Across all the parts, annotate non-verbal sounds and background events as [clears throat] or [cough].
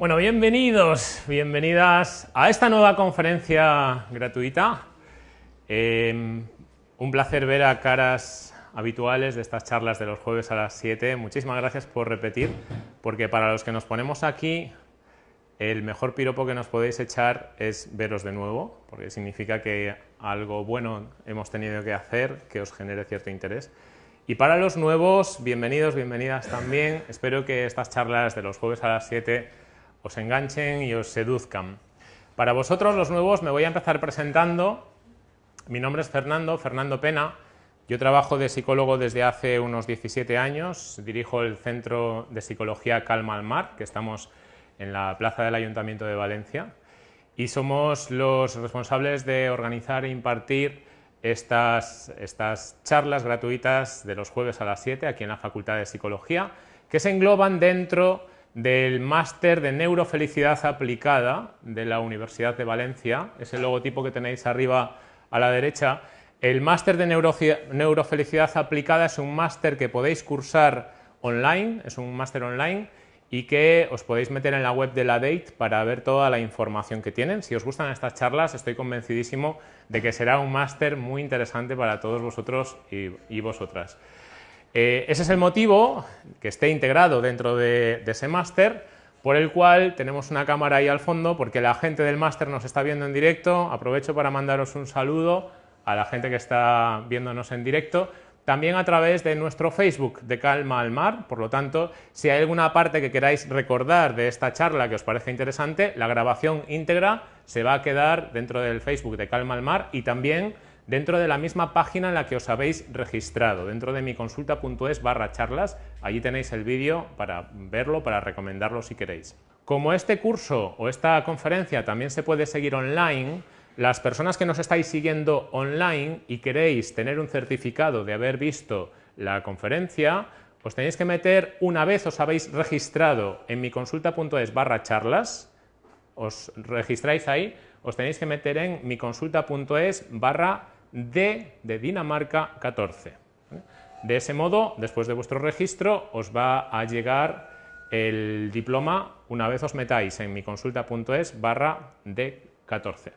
Bueno, bienvenidos, bienvenidas a esta nueva conferencia gratuita. Eh, un placer ver a caras habituales de estas charlas de los jueves a las 7. Muchísimas gracias por repetir, porque para los que nos ponemos aquí, el mejor piropo que nos podéis echar es veros de nuevo, porque significa que algo bueno hemos tenido que hacer que os genere cierto interés. Y para los nuevos, bienvenidos, bienvenidas también. Espero que estas charlas de los jueves a las 7 os enganchen y os seduzcan. Para vosotros, los nuevos, me voy a empezar presentando. Mi nombre es Fernando, Fernando Pena. Yo trabajo de psicólogo desde hace unos 17 años. Dirijo el Centro de Psicología Calma al Mar, que estamos en la plaza del Ayuntamiento de Valencia. Y somos los responsables de organizar e impartir estas, estas charlas gratuitas de los jueves a las 7 aquí en la Facultad de Psicología, que se engloban dentro del máster de neurofelicidad aplicada de la Universidad de Valencia, es el logotipo que tenéis arriba a la derecha. El máster de neurofelicidad aplicada es un máster que podéis cursar online, es un máster online y que os podéis meter en la web de la DATE para ver toda la información que tienen. Si os gustan estas charlas, estoy convencidísimo de que será un máster muy interesante para todos vosotros y, vosotras. Eh, ese es el motivo que esté integrado dentro de, ese máster, por el cual tenemos una cámara ahí al fondo, porque la gente del máster nos está viendo en directo. Aprovecho para mandaros un saludo a la gente que está viéndonos en directo también a través de nuestro Facebook de Calma al Mar, por lo tanto, si hay alguna parte que queráis recordar de esta charla que os parece interesante, la grabación íntegra se va a quedar dentro del Facebook de Calma al Mar y también dentro de la misma página en la que os habéis registrado, dentro de mi consulta.es barra charlas, allí tenéis el vídeo para verlo, para recomendarlo si queréis. Como este curso o esta conferencia también se puede seguir online, las personas que nos estáis siguiendo online y queréis tener un certificado de haber visto la conferencia, os tenéis que meter, una vez os habéis registrado en mi consulta.es barra charlas, os registráis ahí, os tenéis que meter en mi consulta.es barra D de Dinamarca 14. De ese modo, después de vuestro registro, os va a llegar el diploma una vez os metáis en mi consulta.es barra D14.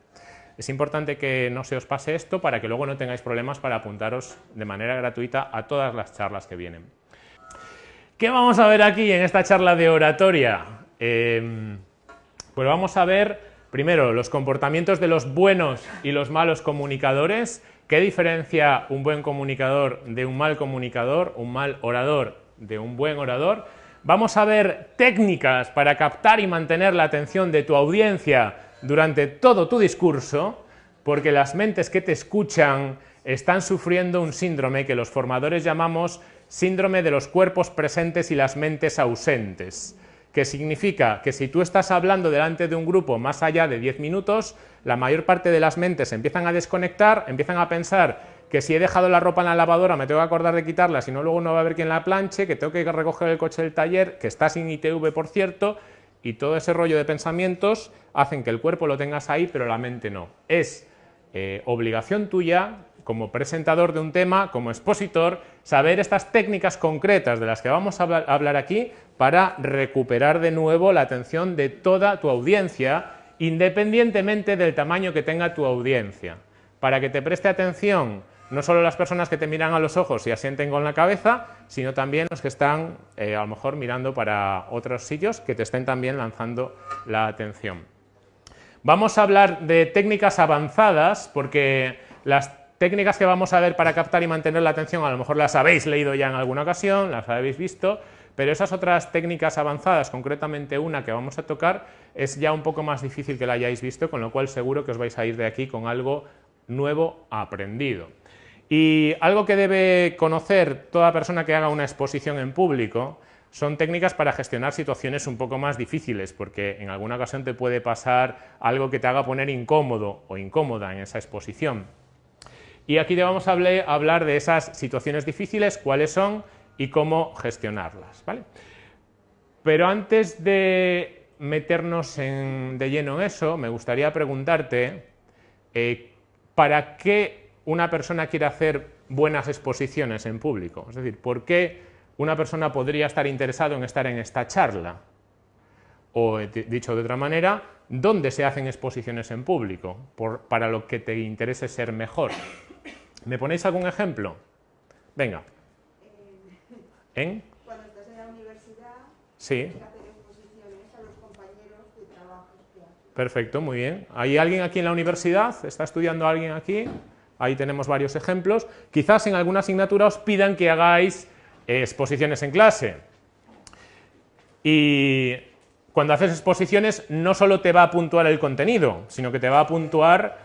Es importante que no se os pase esto para que luego no tengáis problemas para apuntaros de manera gratuita a todas las charlas que vienen. ¿Qué vamos a ver aquí en esta charla de oratoria? Em, pues vamos a ver primero los comportamientos de los buenos y los malos comunicadores, qué diferencia un buen comunicador de un mal comunicador, un mal orador de un buen orador. Vamos a ver técnicas para captar y mantener la atención de tu audiencia durante todo tu discurso, porque las mentes que te escuchan están sufriendo un síndrome que los formadores llamamos síndrome de los cuerpos presentes y las mentes ausentes, que significa que si tú estás hablando delante de un grupo más allá de 10 minutos, la mayor parte de las mentes empiezan a desconectar, empiezan a pensar que si he dejado la ropa en la lavadora me tengo que acordar de quitarla, si no luego no va a haber quien la planche, que tengo que recoger el coche del taller, que está sin ITV por cierto, y todo ese rollo de pensamientos hacen que el cuerpo lo tengas ahí, pero la mente no. Es eh, obligación tuya, como presentador de un tema, como expositor, saber estas técnicas concretas de las que vamos a hablar aquí para recuperar de nuevo la atención de toda tu audiencia, independientemente del tamaño que tenga tu audiencia. Para que te preste atención no solo las personas que te miran a los ojos y asienten con la cabeza, sino también los que están eh, a lo mejor mirando para otros sitios que te estén también lanzando la atención. Vamos a hablar de técnicas avanzadas porque las técnicas que vamos a ver para captar y mantener la atención a lo mejor las habéis leído ya en alguna ocasión, las habéis visto, pero esas otras técnicas avanzadas, concretamente una que vamos a tocar, es ya un poco más difícil que la hayáis visto, con lo cual seguro que os vais a ir de aquí con algo nuevo aprendido. Y algo que debe conocer toda persona que haga una exposición en público son técnicas para gestionar situaciones un poco más difíciles, porque en alguna ocasión te puede pasar algo que te haga poner incómodo o incómoda en esa exposición. Y aquí te vamos a hablar de esas situaciones difíciles, cuáles son y cómo gestionarlas. Pero antes de meternos de lleno en eso, me gustaría preguntarte eh, ¿para qué una persona quiere hacer buenas exposiciones en público? Es decir, ¿por qué una persona podría estar interesado en estar en esta charla? o dicho de otra manera, dónde se hacen exposiciones en público, para lo que te interese ser mejor. ¿Me ponéis algún ejemplo? Venga. ¿En? Cuando estás en la universidad, sí. hacer exposiciones a los compañeros de trabajo. Perfecto, muy bien. ¿Hay alguien aquí en la universidad? ¿Está estudiando alguien aquí? Ahí tenemos varios ejemplos. Quizás en alguna asignatura os pidan que hagáis exposiciones en clase. Y cuando haces exposiciones no solo te va a puntuar el contenido, sino que te va a puntuar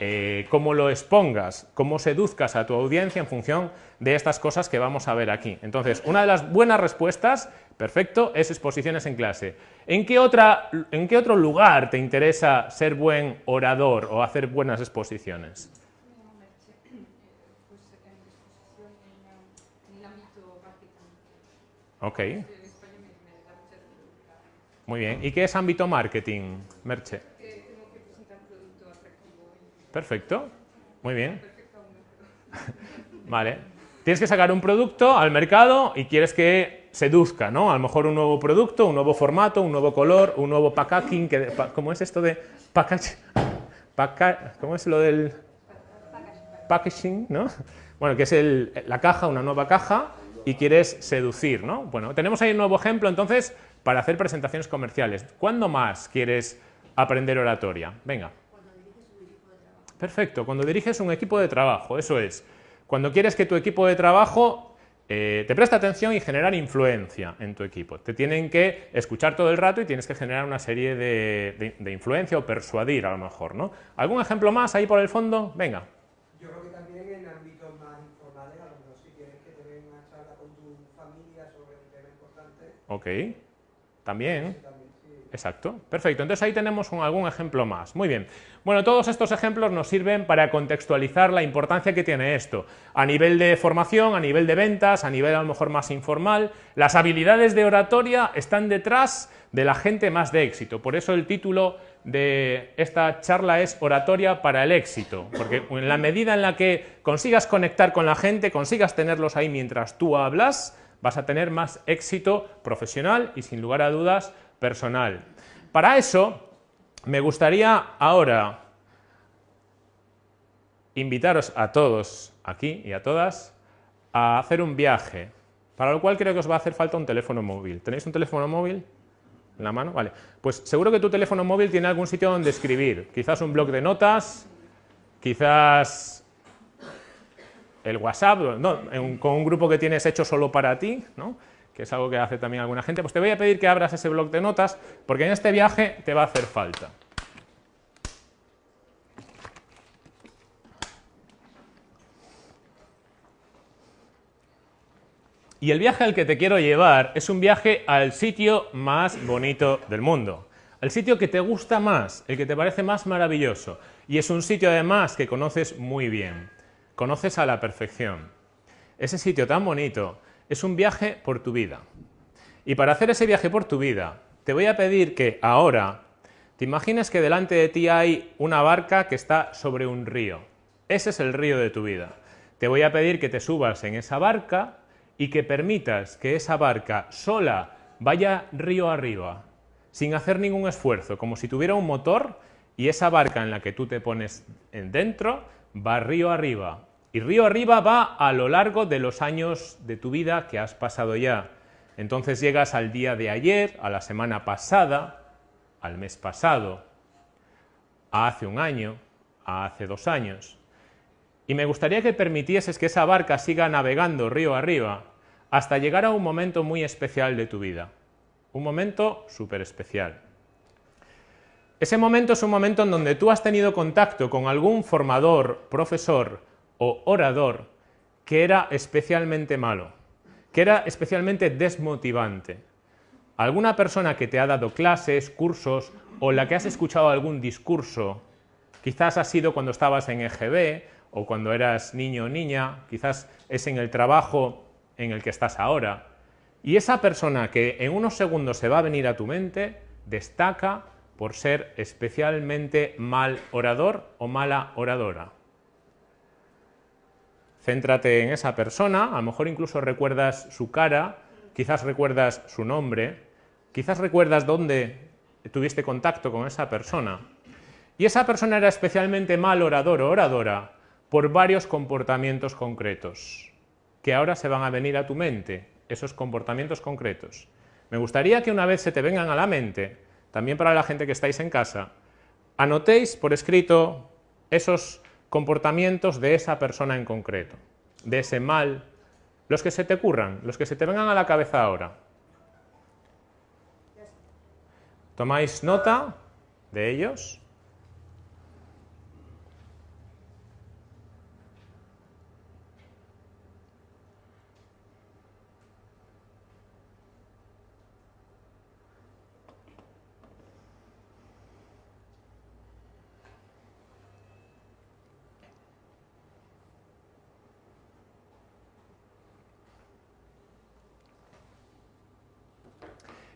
eh, cómo lo expongas, cómo seduzcas a tu audiencia en función de estas cosas que vamos a ver aquí. Entonces, una de las buenas respuestas, perfecto, es exposiciones en clase. ¿En qué, otra, ¿En qué otro lugar te interesa ser buen orador o hacer buenas exposiciones? Ok. Muy bien. ¿Y qué es ámbito marketing, Merche? Perfecto. Muy bien. [laughs] Vale. Tienes que sacar un producto al mercado y quieres que seduzca, ¿no? A lo mejor un nuevo producto, un nuevo formato, un nuevo color, un nuevo packaging. Que, ¿Cómo es esto de package? ¿Cómo es lo del packaging, no? Bueno, que es la caja, una nueva caja, y quieres seducir, ¿no? Bueno, tenemos ahí un nuevo ejemplo, entonces, para hacer presentaciones comerciales. ¿Cuándo más quieres aprender oratoria? Venga. Cuando diriges un equipo de trabajo. Perfecto, cuando diriges un equipo de trabajo, eso es. Cuando quieres que tu equipo de trabajo eh, te preste atención y generar influencia en tu equipo. Te tienen que escuchar todo el rato y tienes que generar una serie de, de influencia o persuadir a lo mejor, ¿no? ¿Algún ejemplo más ahí por el fondo? Venga. Yo creo que también en ámbitos más informales, a lo mejor si quieres que te den una charla con tu familia sobre un tema importante. Ok. También. Exacto, perfecto. Entonces ahí tenemos algún ejemplo más. Muy bien. Bueno, todos estos ejemplos nos sirven para contextualizar la importancia que tiene esto. A nivel de formación, a nivel de ventas, a nivel a lo mejor más informal. Las habilidades de oratoria están detrás de la gente más de éxito. Por eso el título de esta charla es Oratoria para el éxito. Porque en la medida en la que consigas conectar con la gente, consigas tenerlos ahí mientras tú hablas, vas a tener más éxito profesional y sin lugar a dudas personal. Para eso me gustaría ahora invitaros a todos aquí y a todas a hacer un viaje, para lo cual creo que os va a hacer falta un teléfono móvil. ¿Tenéis un teléfono móvil en la mano? Vale. Pues seguro que tu teléfono móvil tiene algún sitio donde escribir, quizás un blog de notas, quizás el WhatsApp, con un grupo que tienes hecho solo para ti, ¿no? que es algo que hace también alguna gente, pues te voy a pedir que abras ese blog de notas, porque en este viaje te va a hacer falta. Y el viaje al que te quiero llevar es un viaje al sitio más bonito del mundo, al sitio que te gusta más, el que te parece más maravilloso, y es un sitio además que conoces muy bien conoces a la perfección. Ese sitio tan bonito es un viaje por tu vida. Y para hacer ese viaje por tu vida, te voy a pedir que ahora te imagines que delante de ti hay una barca que está sobre un río. Ese es el río de tu vida. Te voy a pedir que te subas en esa barca y que permitas que esa barca sola vaya río arriba, sin hacer ningún esfuerzo, como si tuviera un motor y esa barca en la que tú te pones dentro va río arriba. Y río arriba va a lo largo de los años de tu vida que has pasado ya. Entonces llegas al día de ayer, a la semana pasada, al mes pasado, a hace un año, a hace dos años. Y me gustaría que permitieses que esa barca siga navegando río arriba hasta llegar a un momento muy especial de tu vida. Un momento súper especial. Ese momento es un momento en donde tú has tenido contacto con algún formador, profesor o orador que era especialmente malo, que era especialmente desmotivante. Alguna persona que te ha dado clases, cursos o la que has escuchado algún discurso, quizás ha sido cuando estabas en EGB o cuando eras niño o niña, quizás es en el trabajo en el que estás ahora. Y esa persona que en unos segundos se va a venir a tu mente, destaca por ser especialmente mal orador o mala oradora. Céntrate en esa persona, a lo mejor incluso recuerdas su cara, quizás recuerdas su nombre, quizás recuerdas dónde tuviste contacto con esa persona. Y esa persona era especialmente mal orador o oradora por varios comportamientos concretos, que ahora se van a venir a tu mente, esos comportamientos concretos. Me gustaría que una vez se te vengan a la mente, también para la gente que estáis en casa, anotéis por escrito esos comportamientos de esa persona en concreto, de ese mal, los que se te ocurran, los que se te vengan a la cabeza ahora. Tomáis nota de ellos.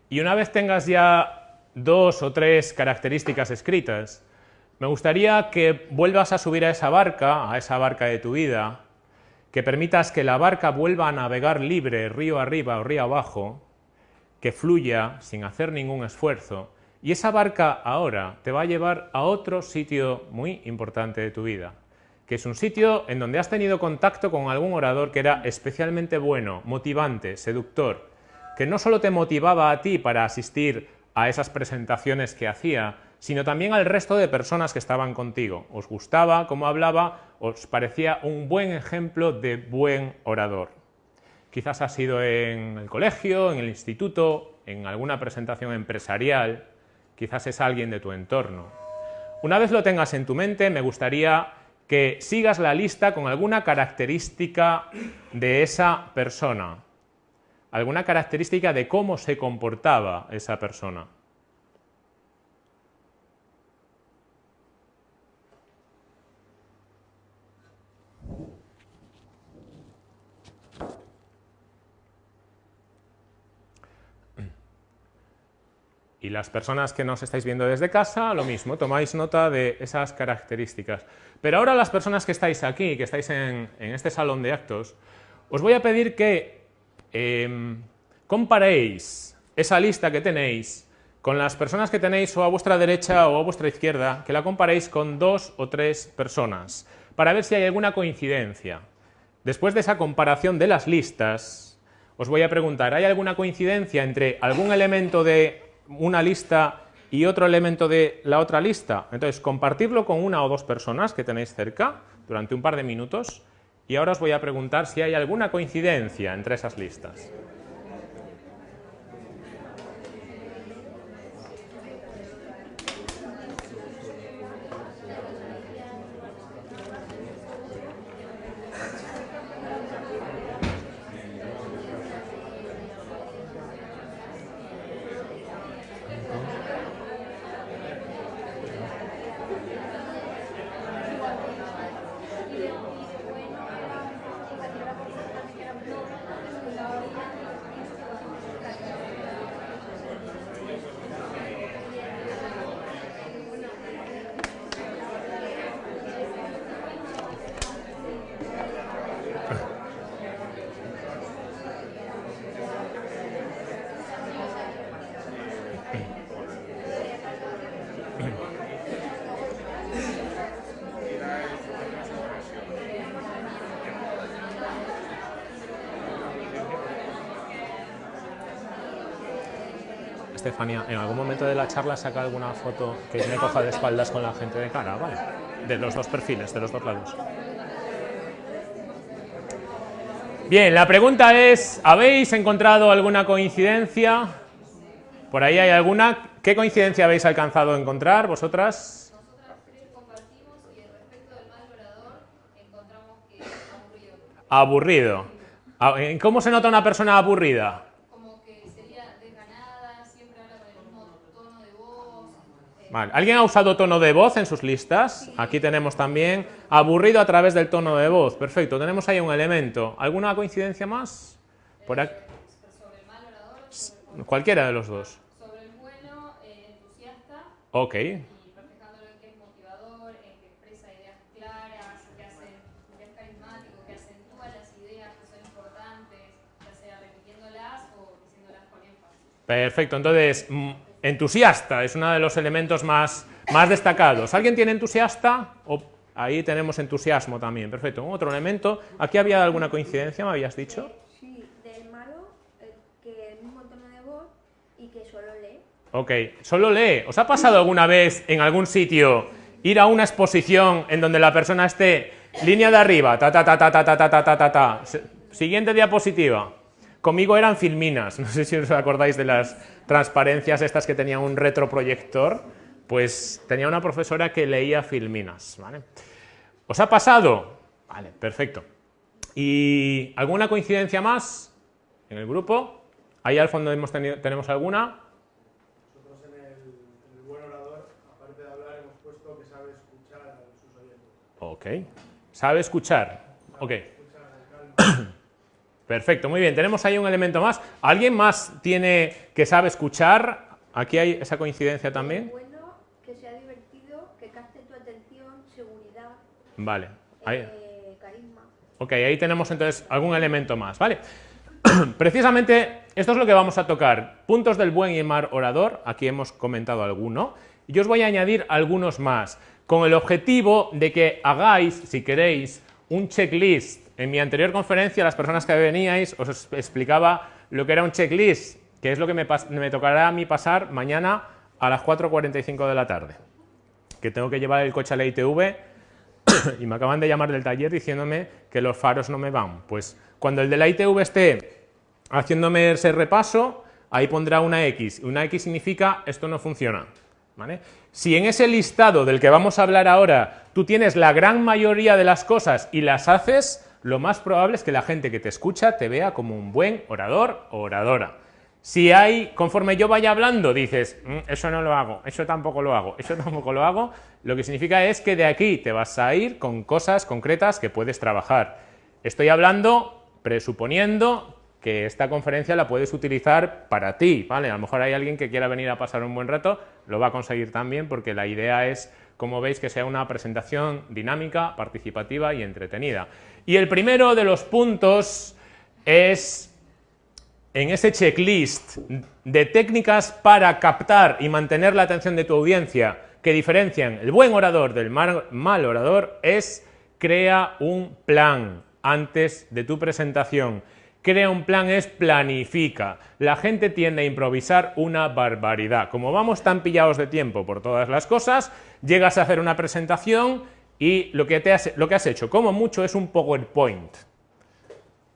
Y una vez tengas ya dos o tres características escritas, me gustaría que vuelvas a subir a esa barca, a esa barca de tu vida, que permitas que la barca vuelva a navegar libre, río arriba o río abajo, que fluya sin hacer ningún esfuerzo, y esa barca ahora te va a llevar a otro sitio muy importante de tu vida, que es un sitio en donde has tenido contacto con algún orador que era especialmente bueno, motivante, seductor, que no solo te motivaba a ti para asistir a esas presentaciones que hacía, sino también al resto de personas que estaban contigo. Os gustaba cómo hablaba, os parecía un buen ejemplo de buen orador. Quizás ha sido en el colegio, en el instituto, en alguna presentación empresarial, quizás es alguien de tu entorno. Una vez lo tengas en tu mente, me gustaría que sigas la lista con alguna característica de esa persona alguna característica de cómo se comportaba esa persona. Y las personas que nos estáis viendo desde casa, lo mismo, tomáis nota de esas características. Pero ahora las personas que estáis aquí, que estáis en, en este salón de actos, os voy a pedir que Em, comparéis esa lista que tenéis con las personas que tenéis o a vuestra derecha o a vuestra izquierda, que la comparéis con dos o tres personas, para ver si hay alguna coincidencia. Después de esa comparación de las listas, os voy a preguntar, ¿hay alguna coincidencia entre algún elemento de una lista y otro elemento de la otra lista? Entonces, compartirlo con una o dos personas que tenéis cerca durante un par de minutos y ahora os voy a preguntar si hay alguna coincidencia entre esas listas. Estefania, ¿en algún momento de la charla saca alguna foto que me coja de espaldas con la gente de cara? Vale. De los dos perfiles, de los dos lados. Bien, la pregunta es, ¿habéis encontrado alguna coincidencia? ¿Por ahí hay alguna? ¿Qué coincidencia habéis alcanzado a encontrar vosotras? Aburrido. Ah, ¿En ¿Cómo se nota una persona aburrida? Como que sería desganada, siempre habla con el mismo tono de voz. eh, Vale. ¿Alguien ha usado tono de voz en sus listas? Aquí tenemos también aburrido a través del tono de voz. Perfecto, tenemos ahí un elemento. ¿Alguna coincidencia más? Por aquí. sobre el mal orador, sobre, Cualquiera de los dos. sobre el bueno, eh, entusiasta Ok. Perfecto, entonces mm, entusiasta, es uno de los elementos más, más destacados. ¿Alguien tiene entusiasta? O, ahí tenemos entusiasmo también, perfecto. Otro elemento, ¿aquí había alguna coincidencia, me habías dicho? Sí, del malo, eh, que el mismo tono de voz y que solo lee. Ok, solo lee. ¿Os ha pasado alguna vez en algún sitio ir a una exposición en donde la persona esté línea de arriba, ta ta ta ta ta ta ta ta ta ta siguiente diapositiva? Conmigo eran filminas, no sé si os acordáis de las transparencias estas que tenían un retroproyector, pues tenía una profesora que leía filminas, ¿vale? ¿Os ha pasado? Vale, perfecto. ¿Y alguna coincidencia más en el grupo? Ahí al fondo hemos tenido, tenemos alguna. Nosotros en el, en el buen orador, aparte de hablar, hemos puesto que sabe escuchar a sus oyentes. Ok. ¿Sabe escuchar? Ok. Perfecto, muy bien. Tenemos ahí un elemento más. ¿Alguien más tiene que sabe escuchar? Aquí hay esa coincidencia también. Bueno, que sea divertido, que capte tu atención, seguridad, Vale. Ahí. eh, carisma. Ok, ahí tenemos entonces algún elemento más, ¿vale? [clears throat] Precisamente esto es lo que vamos a tocar. Puntos del buen y mal orador, aquí hemos comentado alguno, y yo os voy a añadir algunos más, con el objetivo de que hagáis, si queréis, un checklist. En mi anterior conferencia, las personas que veníais, os explicaba lo que era un checklist, que es lo que me, me tocará a mí pasar mañana a las 4.45 de la tarde, que tengo que llevar el coche a la ITV [coughs] y me acaban de llamar del taller diciéndome que los faros no me van. Pues cuando el de la ITV esté haciéndome ese repaso, ahí pondrá una X. Una X significa esto no funciona. Si en ese listado del que vamos a hablar ahora tú tienes la gran mayoría de las cosas y las haces, lo más probable es que la gente que te escucha te vea como un buen orador o oradora. Si hay, conforme yo vaya hablando, dices, "Mm, eso no lo hago, eso tampoco lo hago, eso [laughs] tampoco lo hago, lo que significa es que de aquí te vas a ir con cosas concretas que puedes trabajar. Estoy hablando presuponiendo que esta conferencia la puedes utilizar para ti, ¿vale? A lo mejor hay alguien que quiera venir a pasar un buen rato, lo va a conseguir también porque la idea es, como veis, que sea una presentación dinámica, participativa y entretenida. Y el primero de los puntos es en ese checklist de técnicas para captar y mantener la atención de tu audiencia que diferencian el buen orador del mal, orador es crea un plan antes de tu presentación. Crea un plan es planifica. La gente tiende a improvisar una barbaridad. Como vamos tan pillados de tiempo por todas las cosas, llegas a hacer una presentación y lo que, te has, hecho, como mucho, es un PowerPoint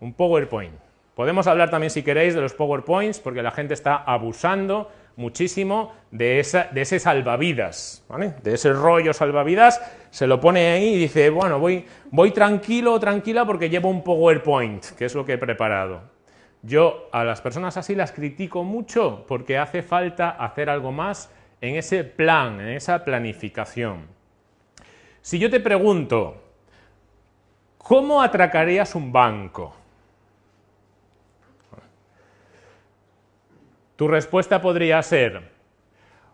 un PowerPoint. Podemos hablar también, si queréis, de los PowerPoints, porque la gente está abusando muchísimo de ese salvavidas, ¿vale? de ese rollo salvavidas, se lo pone ahí y dice, bueno, voy, voy tranquilo o tranquila porque llevo un PowerPoint, que es lo que he preparado. Yo a las personas así las critico mucho porque hace falta hacer algo más en ese plan, en esa planificación. Si yo te pregunto, ¿cómo atracarías un banco? Tu respuesta podría ser,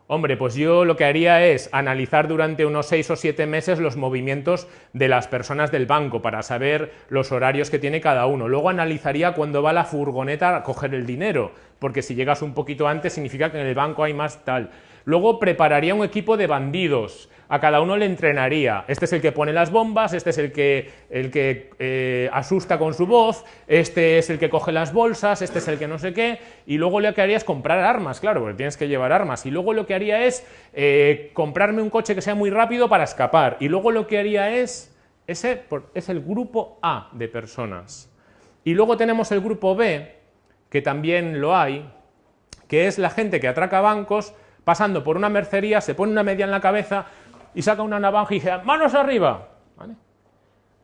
hombre, pues yo lo que haría es analizar durante unos seis o siete meses los movimientos de las personas del banco para saber los horarios que tiene cada uno. Luego analizaría cuándo va la furgoneta a coger el dinero, porque si llegas un poquito antes significa que en el banco hay más tal. Luego prepararía un equipo de bandidos, a cada uno le entrenaría. Este es el que pone las bombas, este es el que, el que eh, asusta con su voz, este es el que coge las bolsas, este es el que no sé qué, y luego lo que haría es comprar armas, claro, porque tienes que llevar armas, y luego lo que haría es eh, comprarme un coche que sea muy rápido para escapar, y luego lo que haría es, ese es el grupo A de personas. Y luego tenemos el grupo B, que también lo hay, que es la gente que atraca bancos pasando por una mercería, se pone una media en la cabeza y saca una navaja y dice, manos arriba.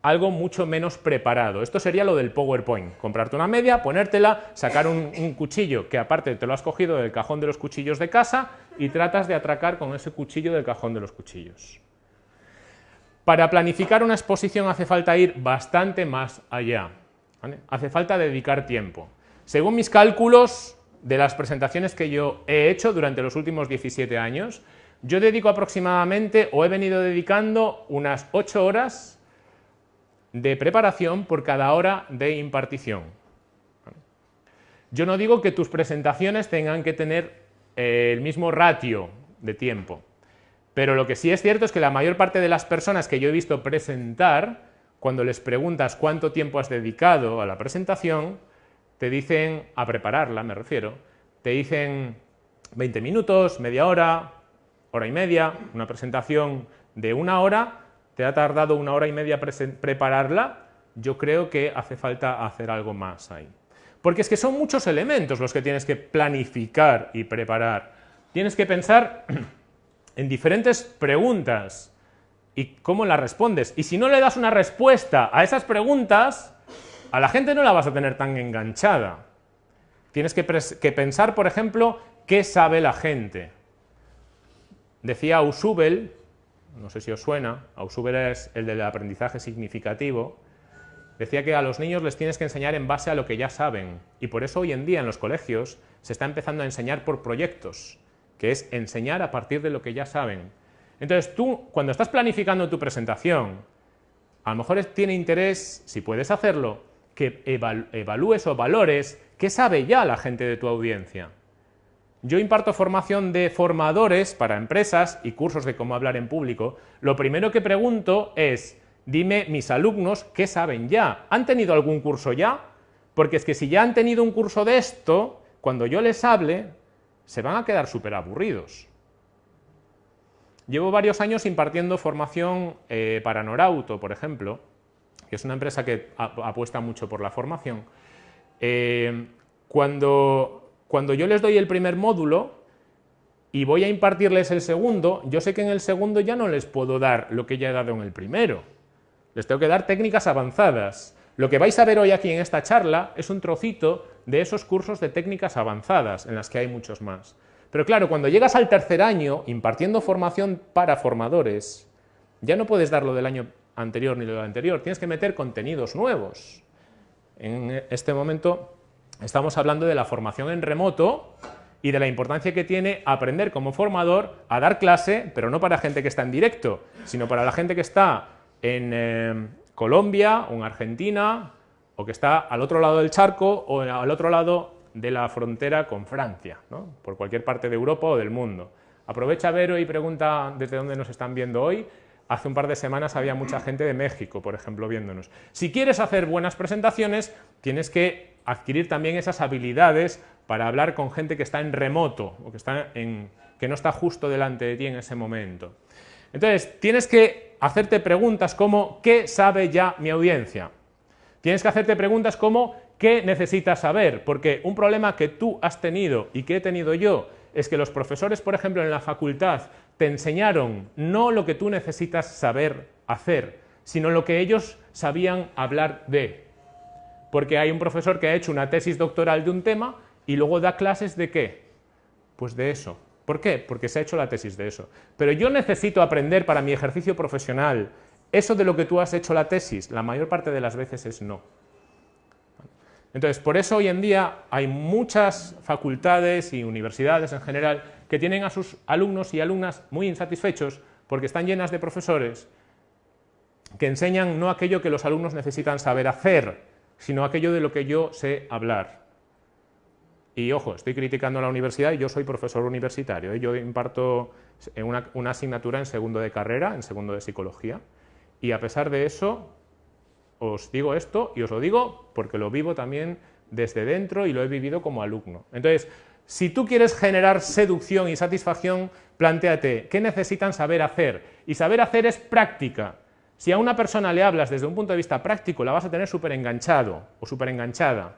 Algo mucho menos preparado. Esto sería lo del PowerPoint. Comprarte una media, ponértela, sacar un, cuchillo que aparte te lo has cogido del cajón de los cuchillos de casa y tratas de atracar con ese cuchillo del cajón de los cuchillos. Para planificar una exposición hace falta ir bastante más allá. Hace falta dedicar tiempo. Según mis cálculos de las presentaciones que yo he hecho durante los últimos 17 años, yo dedico aproximadamente, o he venido dedicando, unas 8 horas de preparación por cada hora de impartición. Yo no digo que tus presentaciones tengan que tener eh, el mismo ratio de tiempo. Pero lo que sí es cierto es que la mayor parte de las personas que yo he visto presentar, cuando les preguntas cuánto tiempo has dedicado a la presentación, te dicen, a prepararla me refiero, te dicen 20 minutos, media hora, hora y media, una presentación de una hora, te ha tardado una hora y media prepararla, yo creo que hace falta hacer algo más ahí. Porque es que son muchos elementos los que tienes que planificar y preparar. Tienes que pensar [clears throat] en diferentes preguntas y cómo las respondes. Y si no le das una respuesta a esas preguntas, a la gente no la vas a tener tan enganchada. Tienes que, pensar, por ejemplo, qué sabe la gente. Decía Ausubel, no sé si os suena, Ausubel es el del aprendizaje significativo, decía que a los niños les tienes que enseñar en base a lo que ya saben, y por eso hoy en día en los colegios se está empezando a enseñar por proyectos, que es enseñar a partir de lo que ya saben. Entonces tú, cuando estás planificando tu presentación, a lo mejor tiene interés, si puedes hacerlo, que evalúes o valores qué sabe ya la gente de tu audiencia. Yo imparto formación de formadores para empresas y cursos de cómo hablar en público. Lo primero que pregunto es, dime mis alumnos qué saben ya. ¿Han tenido algún curso ya? Porque es que si ya han tenido un curso de esto, cuando yo les hable, se van a quedar súper aburridos. Llevo varios años impartiendo formación eh, para Norauto, por ejemplo, que es una empresa que apuesta mucho por la formación. Eh, cuando, cuando yo les doy el primer módulo y voy a impartirles el segundo, yo sé que en el segundo ya no les puedo dar lo que ya he dado en el primero. Les tengo que dar técnicas avanzadas. Lo que vais a ver hoy aquí en esta charla es un trocito de esos cursos de técnicas avanzadas, en las que hay muchos más. Pero claro, cuando llegas al tercer año, impartiendo formación para formadores, ya no puedes dar lo del año anterior ni lo del anterior, tienes que meter contenidos nuevos. En este momento estamos hablando de la formación en remoto y de la importancia que tiene aprender como formador a dar clase, pero no para gente que está en directo, sino para la gente que está en eh, Colombia o en Argentina o que está al otro lado del charco o al otro lado de la frontera con Francia, por cualquier parte de Europa o del mundo. Aprovecha Vero y pregunta desde dónde nos están viendo hoy. Hace un par de semanas había mucha gente de México, por ejemplo, viéndonos. Si quieres hacer buenas presentaciones, tienes que adquirir también esas habilidades para hablar con gente que está en remoto o que, está en, que no está justo delante de ti en ese momento. Entonces, tienes que hacerte preguntas como ¿qué sabe ya mi audiencia? Tienes que hacerte preguntas como ¿qué necesitas saber? Porque un problema que tú has tenido y que he tenido yo es que los profesores, por ejemplo, en la facultad te enseñaron no lo que tú necesitas saber hacer, sino lo que ellos sabían hablar de. Porque hay un profesor que ha hecho una tesis doctoral de un tema y luego da clases de qué? Pues de eso. ¿Por qué? Porque se ha hecho la tesis de eso. Pero yo necesito aprender para mi ejercicio profesional eso de lo que tú has hecho la tesis, la mayor parte de las veces es no. Entonces, por eso hoy en día hay muchas facultades y universidades en general que tienen a sus alumnos y alumnas muy insatisfechos porque están llenas de profesores que enseñan no aquello que los alumnos necesitan saber hacer, sino aquello de lo que yo sé hablar. Y ojo, estoy criticando a la universidad y yo soy profesor universitario. ¿eh? Yo imparto una, una asignatura en segundo de carrera, en segundo de psicología, y a pesar de eso, os digo esto y os lo digo porque lo vivo también desde dentro y lo he vivido como alumno. Entonces, si tú quieres generar seducción y satisfacción, planteate qué necesitan saber hacer. Y saber hacer es práctica. Si a una persona le hablas desde un punto de vista práctico, la vas a tener súper enganchado o súper enganchada.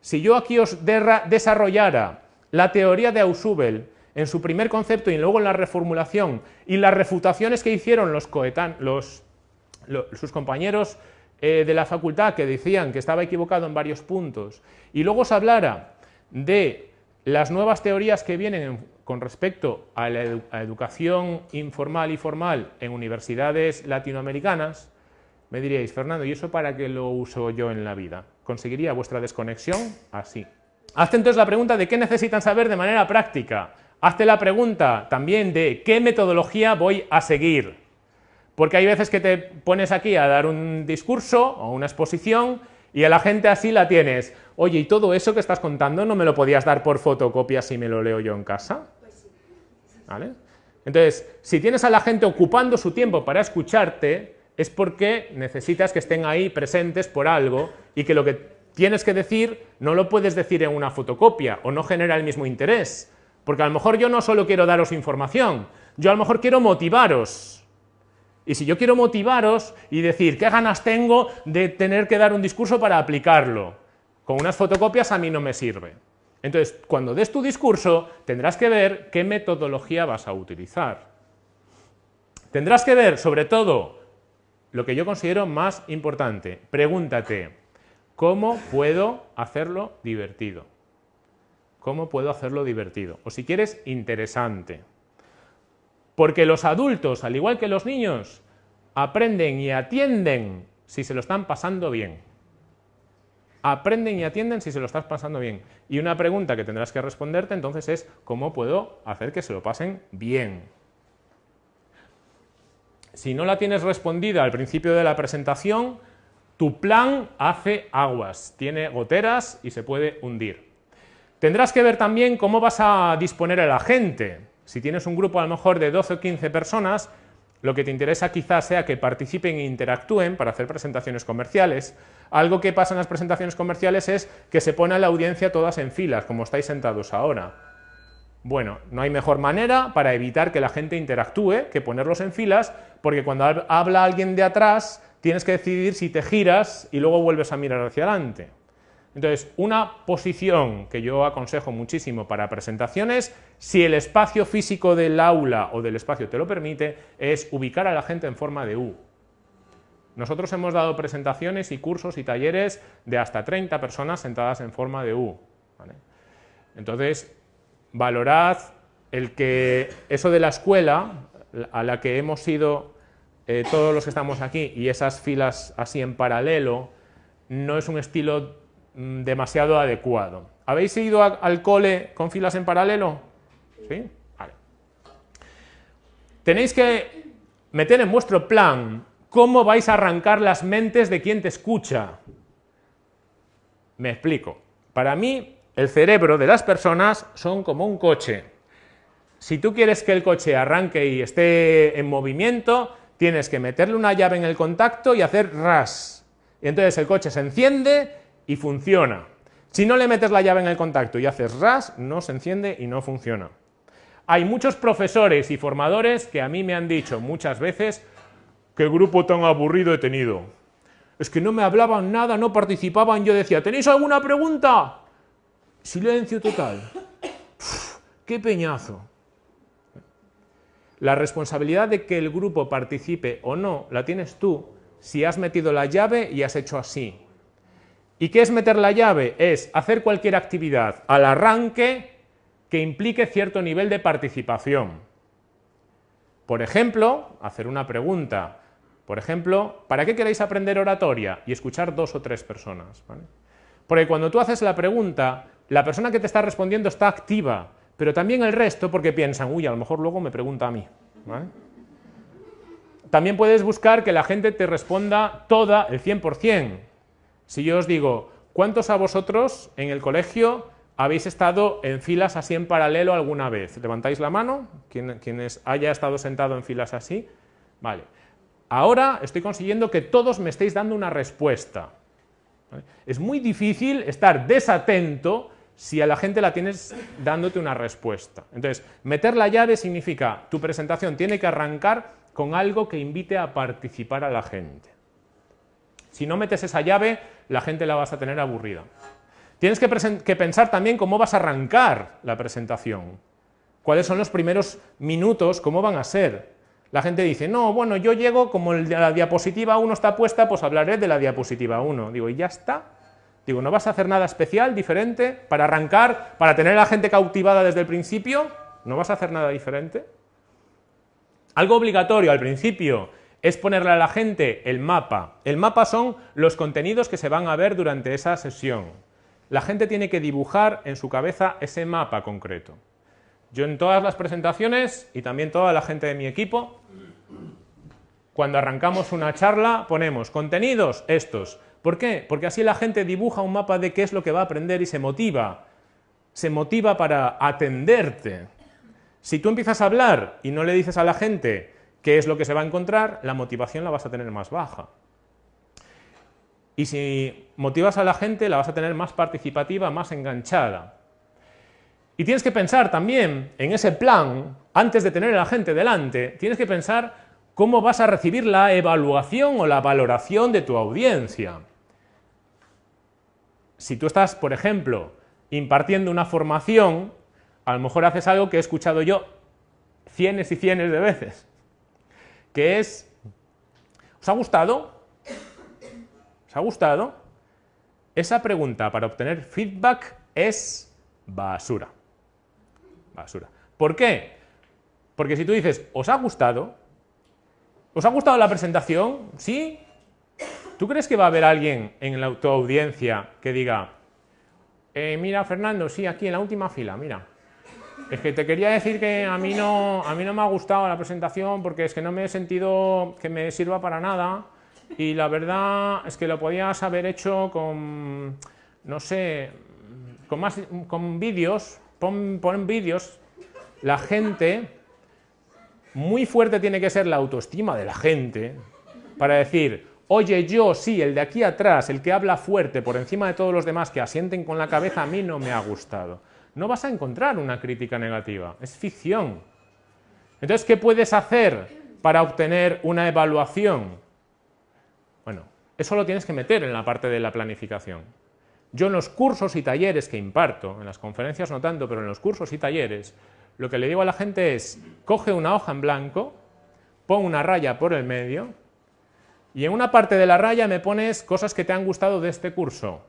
Si yo aquí os desarrollara la teoría de Ausubel en su primer concepto y luego en la reformulación y las refutaciones que hicieron los, los sus compañeros eh, de la facultad que decían que estaba equivocado en varios puntos, y luego se hablara de las nuevas teorías que vienen con respecto a la educación informal y formal en universidades latinoamericanas, me diríais, Fernando, ¿y eso para qué lo uso yo en la vida? ¿Conseguiría vuestra desconexión? Así. Hazte entonces la pregunta de qué necesitan saber de manera práctica. Hazte la pregunta también de qué metodología voy a seguir. Porque hay veces que te pones aquí a dar un discurso o una exposición Y a la gente así la tienes. Oye, ¿y todo eso que estás contando no me lo podías dar por fotocopia si me lo leo yo en casa? ¿Vale? Entonces, si tienes a la gente ocupando su tiempo para escucharte, es porque necesitas que estén ahí presentes por algo y que lo que tienes que decir no lo puedes decir en una fotocopia o no genera el mismo interés. Porque a lo mejor yo no solo quiero daros información, yo a lo mejor quiero motivaros. Y si yo quiero motivaros y decir qué ganas tengo de tener que dar un discurso para aplicarlo, con unas fotocopias a mí no me sirve. Entonces, cuando des tu discurso, tendrás que ver qué metodología vas a utilizar. Tendrás que ver, sobre todo, lo que yo considero más importante. Pregúntate, ¿cómo puedo hacerlo divertido? ¿Cómo puedo hacerlo divertido? O si quieres, interesante. Porque los adultos, al igual que los niños, aprenden y atienden si se lo están pasando bien aprenden y atienden si se lo estás pasando bien. Y una pregunta que tendrás que responderte entonces es ¿cómo puedo hacer que se lo pasen bien? Si no la tienes respondida al principio de la presentación, tu plan hace aguas, tiene goteras y se puede hundir. Tendrás que ver también cómo vas a disponer a la gente. Si tienes un grupo a lo mejor de 12 o 15 personas, lo que te interesa quizás sea que participen e interactúen para hacer presentaciones comerciales. Algo que pasa en las presentaciones comerciales es que se pone a la audiencia todas en filas, como estáis sentados ahora. Bueno, no hay mejor manera para evitar que la gente interactúe que ponerlos en filas, porque cuando habla alguien de atrás tienes que decidir si te giras y luego vuelves a mirar hacia adelante. Entonces, una posición que yo aconsejo muchísimo para presentaciones, si el espacio físico del aula o del espacio te lo permite, es ubicar a la gente en forma de U. Nosotros hemos dado presentaciones y cursos y talleres de hasta 30 personas sentadas en forma de U. Entonces, valorad el que eso de la escuela, a la que hemos ido eh, todos los que estamos aquí, y esas filas así en paralelo, no es un estilo demasiado adecuado. ¿Habéis ido al cole con filas en paralelo? ¿Sí? Vale. Tenéis que meter en vuestro plan cómo vais a arrancar las mentes de quien te escucha. Me explico. Para mí, el cerebro de las personas son como un coche. Si tú quieres que el coche arranque y esté en movimiento, tienes que meterle una llave en el contacto y hacer ras. Y entonces el coche se enciende y funciona. Si no le metes la llave en el contacto y haces ras, no se enciende y no funciona. Hay muchos profesores y formadores que a mí me han dicho muchas veces qué grupo tan aburrido he tenido. Es que no me hablaban nada, no participaban, yo decía, ¿tenéis alguna pregunta? Silencio total. ¡Qué peñazo! La responsabilidad de que el grupo participe o no la tienes tú si has metido la llave y has hecho así. ¿Y qué es meter la llave? Es hacer cualquier actividad al arranque que implique cierto nivel de participación. Por ejemplo, hacer una pregunta. Por ejemplo, ¿para qué queréis aprender oratoria? Y escuchar dos o tres personas. Porque cuando tú haces la pregunta, la persona que te está respondiendo está activa, pero también el resto porque piensan, uy, a lo mejor luego me pregunta a mí. También puedes buscar que la gente te responda toda, el 100%. Si yo os digo, ¿cuántos a vosotros en el colegio habéis estado en filas así en paralelo alguna vez? ¿Levantáis la mano? quienes haya estado sentado en filas así. Vale. Ahora estoy consiguiendo que todos me estéis dando una respuesta. Es muy difícil estar desatento si a la gente la tienes dándote una respuesta. Entonces, meter la llave significa tu presentación tiene que arrancar con algo que invite a participar a la gente. Si no metes esa llave, la gente la vas a tener aburrida. Tienes que, pensar también cómo vas a arrancar la presentación. ¿Cuáles son los primeros minutos? ¿Cómo van a ser? La gente dice, no, bueno, yo llego, como la diapositiva 1 está puesta, pues hablaré de la diapositiva 1. Digo, ¿y ya está? Digo, ¿no vas a hacer nada especial, diferente, para arrancar, para tener a la gente cautivada desde el principio? ¿No vas a hacer nada diferente? Algo obligatorio al principio, es ponerle a la gente el mapa. El mapa son los contenidos que se van a ver durante esa sesión. La gente tiene que dibujar en su cabeza ese mapa concreto. Yo en todas las presentaciones, y también toda la gente de mi equipo, cuando arrancamos una charla ponemos contenidos estos, ¿Por qué? Porque así la gente dibuja un mapa de qué es lo que va a aprender y se motiva. Se motiva para atenderte. Si tú empiezas a hablar y no le dices a la gente qué es lo que se va a encontrar, la motivación la vas a tener más baja. Y si motivas a la gente, la vas a tener más participativa, más enganchada. Y tienes que pensar también en ese plan, antes de tener a la gente delante, tienes que pensar cómo vas a recibir la evaluación o la valoración de tu audiencia. Si tú estás, por ejemplo, impartiendo una formación, a lo mejor haces algo que he escuchado yo cienes y cienes de veces, que es, ¿os ha gustado? ¿Os ha gustado? Esa pregunta para obtener feedback es basura. Basura. ¿Por qué? Porque si tú dices, ¿os ha gustado? ¿Os ha gustado la presentación? ¿Sí? ¿Tú crees que va a haber alguien en la, tu audiencia que diga, eh, mira Fernando, sí, aquí en la última fila, mira, es que te quería decir que a mí, no, a mí no me ha gustado la presentación porque es que no me he sentido que me sirva para nada y la verdad es que lo podías haber hecho con, no sé, con, más, con vídeos, pon, pon vídeos, la gente, muy fuerte tiene que ser la autoestima de la gente para decir, oye yo, sí, el de aquí atrás, el que habla fuerte por encima de todos los demás que asienten con la cabeza, a mí no me ha gustado. No vas a encontrar una crítica negativa, es ficción. Entonces, ¿qué puedes hacer para obtener una evaluación? Bueno, eso lo tienes que meter en la parte de la planificación. Yo en los cursos y talleres que imparto, en las conferencias no tanto, pero en los cursos y talleres, lo que le digo a la gente es, coge una hoja en blanco, pon una raya por el medio, y en una parte de la raya me pones cosas que te han gustado de este curso.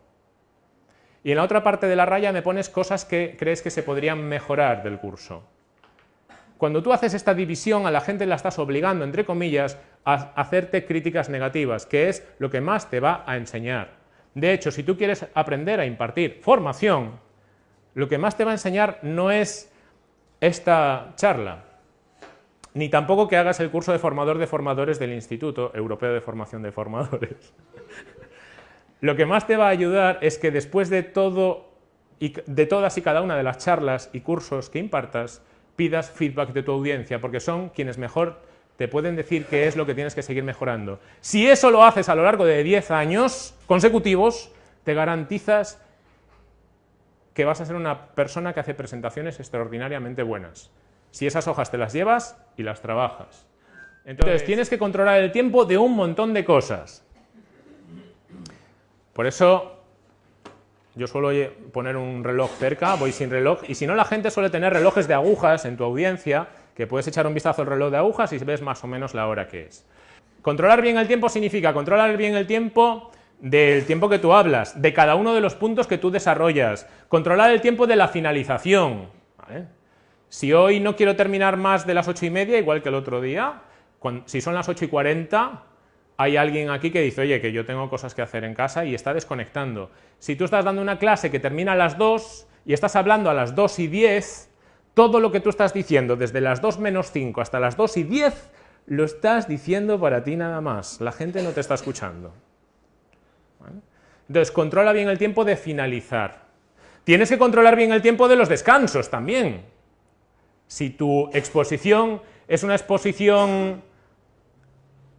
Y en la otra parte de la raya me pones cosas que crees que se podrían mejorar del curso. Cuando tú haces esta división, a la gente la estás obligando, entre comillas, a hacerte críticas negativas, que es lo que más te va a enseñar. De hecho, si tú quieres aprender a impartir formación, lo que más te va a enseñar no es esta charla, ni tampoco que hagas el curso de formador de formadores del Instituto Europeo de Formación de Formadores. [laughs] Lo que más te va a ayudar es que después de todo y de todas y cada una de las charlas y cursos que impartas, pidas feedback de tu audiencia, porque son quienes mejor te pueden decir qué es lo que tienes que seguir mejorando. Si eso lo haces a lo largo de 10 años consecutivos, te garantizas que vas a ser una persona que hace presentaciones extraordinariamente buenas. Si esas hojas te las llevas y las trabajas. Entonces, tienes que controlar el tiempo de un montón de cosas. Por eso yo suelo poner un reloj cerca, voy sin reloj, y si no la gente suele tener relojes de agujas en tu audiencia, que puedes echar un vistazo al reloj de agujas y ves más o menos la hora que es. Controlar bien el tiempo significa controlar bien el tiempo del tiempo que tú hablas, de cada uno de los puntos que tú desarrollas, controlar el tiempo de la finalización. Si hoy no quiero terminar más de las ocho y media, igual que el otro día, si son las ocho y cuarenta, hay alguien aquí que dice, oye, que yo tengo cosas que hacer en casa y está desconectando. Si tú estás dando una clase que termina a las 2 y estás hablando a las 2 y 10, todo lo que tú estás diciendo desde las 2 menos 5 hasta las 2 y 10 lo estás diciendo para ti nada más. La gente no te está escuchando. Entonces, controla bien el tiempo de finalizar. Tienes que controlar bien el tiempo de los descansos también. Si tu exposición es una exposición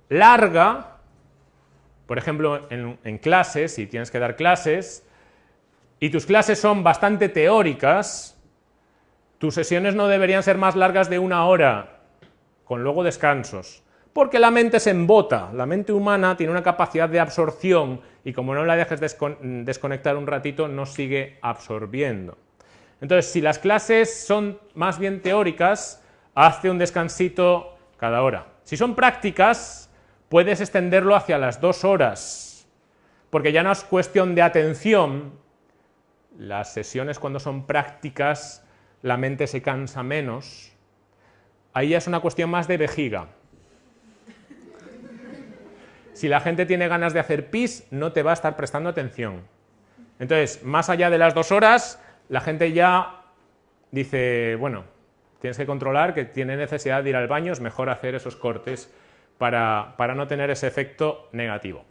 larga, por ejemplo, en, clases, si tienes que dar clases, y tus clases son bastante teóricas, tus sesiones no deberían ser más largas de una hora, con luego descansos, porque la mente se embota, la mente humana tiene una capacidad de absorción y como no la dejes desconectar un ratito, no sigue absorbiendo. Entonces, si las clases son más bien teóricas, hazte un descansito cada hora. Si son prácticas, puedes extenderlo hacia las dos horas, porque ya no es cuestión de atención, las sesiones cuando son prácticas, la mente se cansa menos, ahí ya es una cuestión más de vejiga. Si la gente tiene ganas de hacer pis, no te va a estar prestando atención. Entonces, más allá de las dos horas, la gente ya dice, bueno, tienes que controlar que tiene necesidad de ir al baño, es mejor hacer esos cortes para, no tener ese efecto negativo.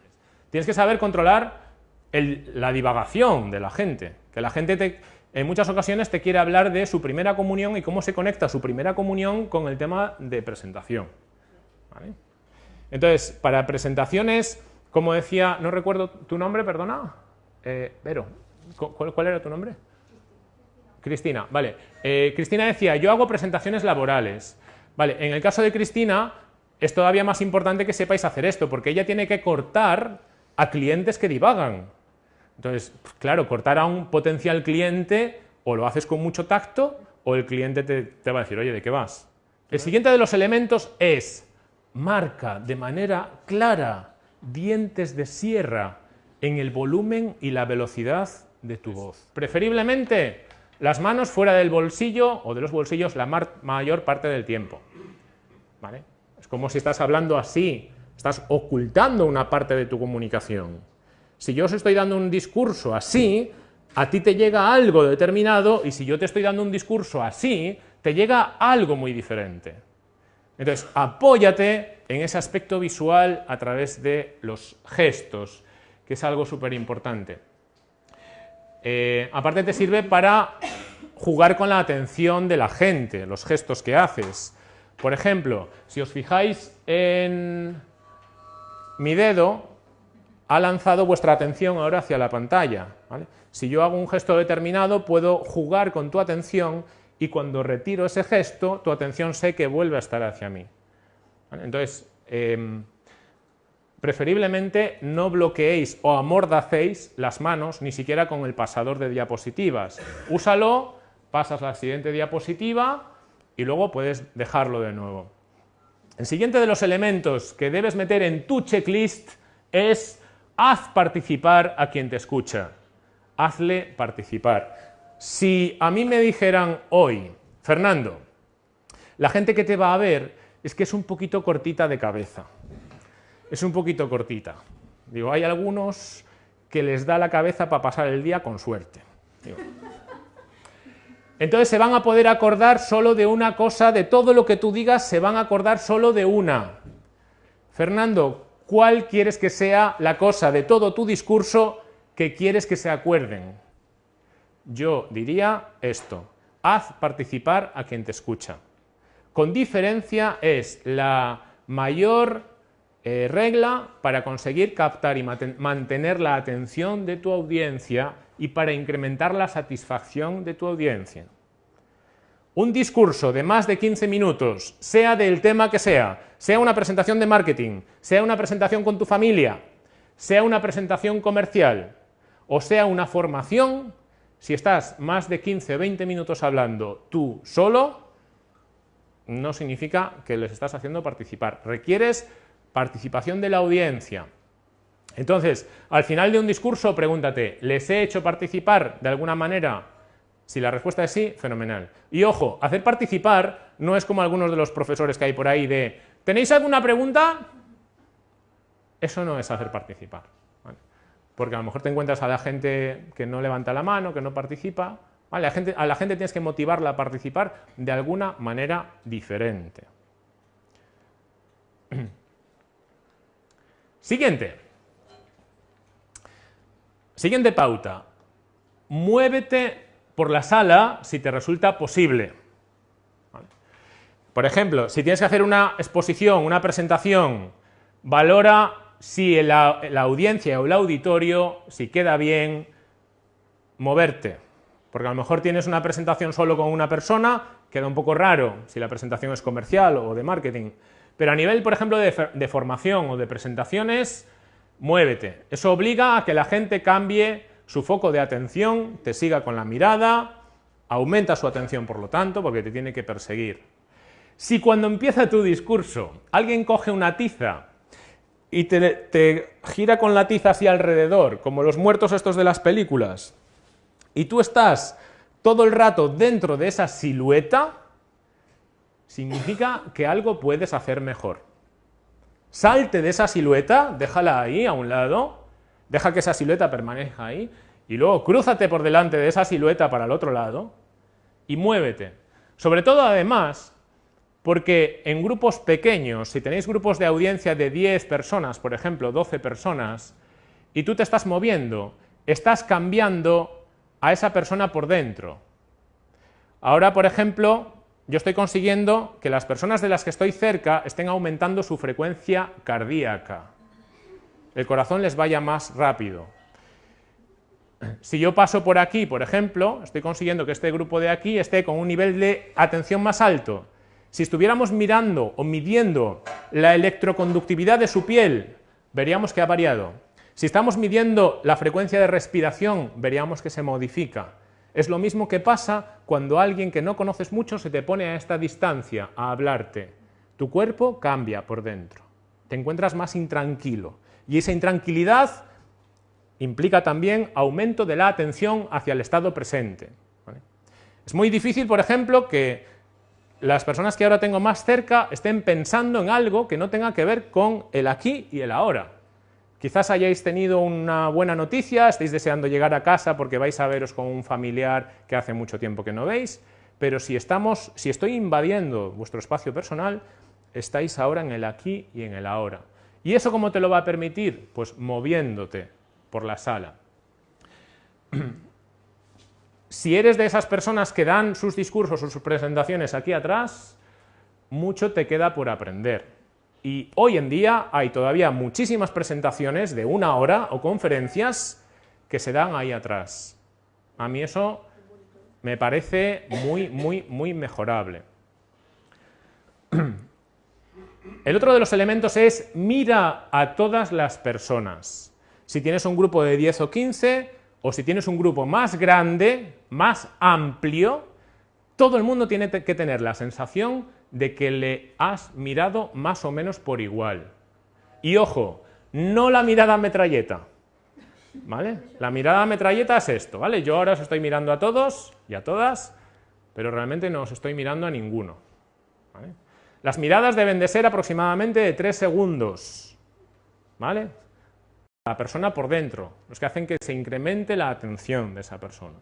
Tienes que saber controlar el- la divagación de la gente, que la gente te- en muchas ocasiones te quiere hablar de su primera comunión y cómo se conecta su primera comunión con el tema de presentación. ¿vale? Entonces, para presentaciones, como decía, no recuerdo tu nombre, perdona, eh, Vero, ¿cu- ¿cuál, cuál era tu nombre? Cristina, vale. Eh, Cristina decía, yo hago presentaciones laborales. Vale, en el caso de Cristina es todavía más importante que sepáis hacer esto, porque ella tiene que cortar a clientes que divagan. Entonces, claro, cortar a un potencial cliente o lo haces con mucho tacto o el cliente te, te va a decir, oye, ¿de qué vas? El siguiente de los elementos es marca de manera clara dientes de sierra en el volumen y la velocidad de tu voz. Preferiblemente las manos fuera del bolsillo o de los bolsillos la mayor parte del tiempo. ¿Vale? Como si estás hablando así, estás ocultando una parte de tu comunicación. Si yo os estoy dando un discurso así, a ti te llega algo determinado y si yo te estoy dando un discurso así, te llega algo muy diferente. Entonces, apóyate en ese aspecto visual a través de los gestos, que es algo súper importante. Eh, aparte te sirve para jugar con la atención de la gente, los gestos que haces. Por ejemplo, si os fijáis en mi dedo, ha lanzado vuestra atención ahora hacia la pantalla. Si yo hago un gesto determinado, puedo jugar con tu atención y cuando retiro ese gesto, tu atención sé que vuelve a estar hacia mí. Entonces, em, preferiblemente no bloqueéis o amordacéis las manos ni siquiera con el pasador de diapositivas. Úsalo, pasas la siguiente diapositiva y luego puedes dejarlo de nuevo. El siguiente de los elementos que debes meter en tu checklist es haz participar a quien te escucha. Hazle participar. Si a mí me dijeran hoy, Fernando, la gente que te va a ver es que es un poquito cortita de cabeza es un poquito cortita. Digo, hay algunos que les da la cabeza para pasar el día con suerte. Digo. Entonces se van a poder acordar solo de una cosa, de todo lo que tú digas, se van a acordar solo de una. Fernando, ¿cuál quieres que sea la cosa de todo tu discurso que quieres que se acuerden? Yo diría esto, haz participar a quien te escucha. Con diferencia es la mayor eh, regla para conseguir captar y mantener la atención de tu audiencia y para incrementar la satisfacción de tu audiencia. Un discurso de más de 15 minutos, sea del tema que sea, sea una presentación de marketing, sea una presentación con tu familia, sea una presentación comercial o sea una formación, si estás más de 15 o 20 minutos hablando tú solo, no significa que les estás haciendo participar. Requieres participación de la audiencia. Entonces, al final de un discurso, pregúntate, ¿les he hecho participar de alguna manera? Si la respuesta es sí, fenomenal. Y ojo, hacer participar no es como algunos de los profesores que hay por ahí de, ¿tenéis alguna pregunta? Eso no es hacer participar. Porque a lo mejor te encuentras a la gente que no levanta la mano, que no participa. ¿vale? La gente- a la gente tienes que motivarla a participar de alguna manera diferente. [clears throat] Siguiente. Siguiente pauta. Muévete por la sala si te resulta posible. Por ejemplo, si tienes que hacer una exposición, una presentación, valora si la audiencia o el auditorio, si queda bien, moverte. Porque a lo mejor tienes una presentación solo con una persona, queda un poco raro si la presentación es comercial o de marketing. Pero a nivel, por ejemplo, de, formación o de presentaciones, muévete. Eso obliga a que la gente cambie su foco de atención, te siga con la mirada, aumenta su atención, por lo tanto, porque te tiene que perseguir. Si cuando empieza tu discurso alguien coge una tiza y te, te gira con la tiza hacia alrededor, como los muertos estos de las películas, y tú estás todo el rato dentro de esa silueta, significa que algo puedes hacer mejor. Salte de esa silueta, déjala ahí a un lado, deja que esa silueta permanezca ahí, y luego crúzate por delante de esa silueta para el otro lado y muévete. Sobre todo, además, porque en grupos pequeños, si tenéis grupos de audiencia de 10 personas, por ejemplo, 12 personas, y tú te estás moviendo, estás cambiando a esa persona por dentro. Ahora, por ejemplo, yo estoy consiguiendo que las personas de las que estoy cerca estén aumentando su frecuencia cardíaca. El corazón les vaya más rápido. Si yo paso por aquí, por ejemplo, estoy consiguiendo que este grupo de aquí esté con un nivel de atención más alto. Si estuviéramos mirando o midiendo la electroconductividad de su piel, veríamos que ha variado. Si estamos midiendo la frecuencia de respiración, veríamos que se modifica. Es lo mismo que pasa cuando alguien que no conoces mucho se te pone a esta distancia a hablarte. Tu cuerpo cambia por dentro, te encuentras más intranquilo y esa intranquilidad implica también aumento de la atención hacia el estado presente. Es muy difícil, por ejemplo, que las personas que ahora tengo más cerca estén pensando en algo que no tenga que ver con el aquí y el ahora. Quizás hayáis tenido una buena noticia, estéis deseando llegar a casa porque vais a veros con un familiar que hace mucho tiempo que no veis, pero si, estamos, si estoy invadiendo vuestro espacio personal, estáis ahora en el aquí y en el ahora. ¿Y eso cómo te lo va a permitir? Pues moviéndote por la sala. [clears throat] Si eres de esas personas que dan sus discursos o sus presentaciones aquí atrás, mucho te queda por aprender. Y hoy en día hay todavía muchísimas presentaciones de una hora o conferencias que se dan ahí atrás. A mí eso me parece muy, muy, muy mejorable. [clears throat] El otro de los elementos es mira a todas las personas. Si tienes un grupo de 10 o 15, o si tienes un grupo más grande, más amplio, todo el mundo tiene que tener la sensación de que le has mirado más o menos por igual. Y ojo, no la mirada metralleta, ¿vale? La mirada metralleta es esto, ¿vale? Yo ahora os estoy mirando a todos y a todas, pero realmente no os estoy mirando a ninguno. Las miradas deben de ser aproximadamente de tres segundos, ¿vale? La persona por dentro, los que hacen que se incremente la atención de esa persona.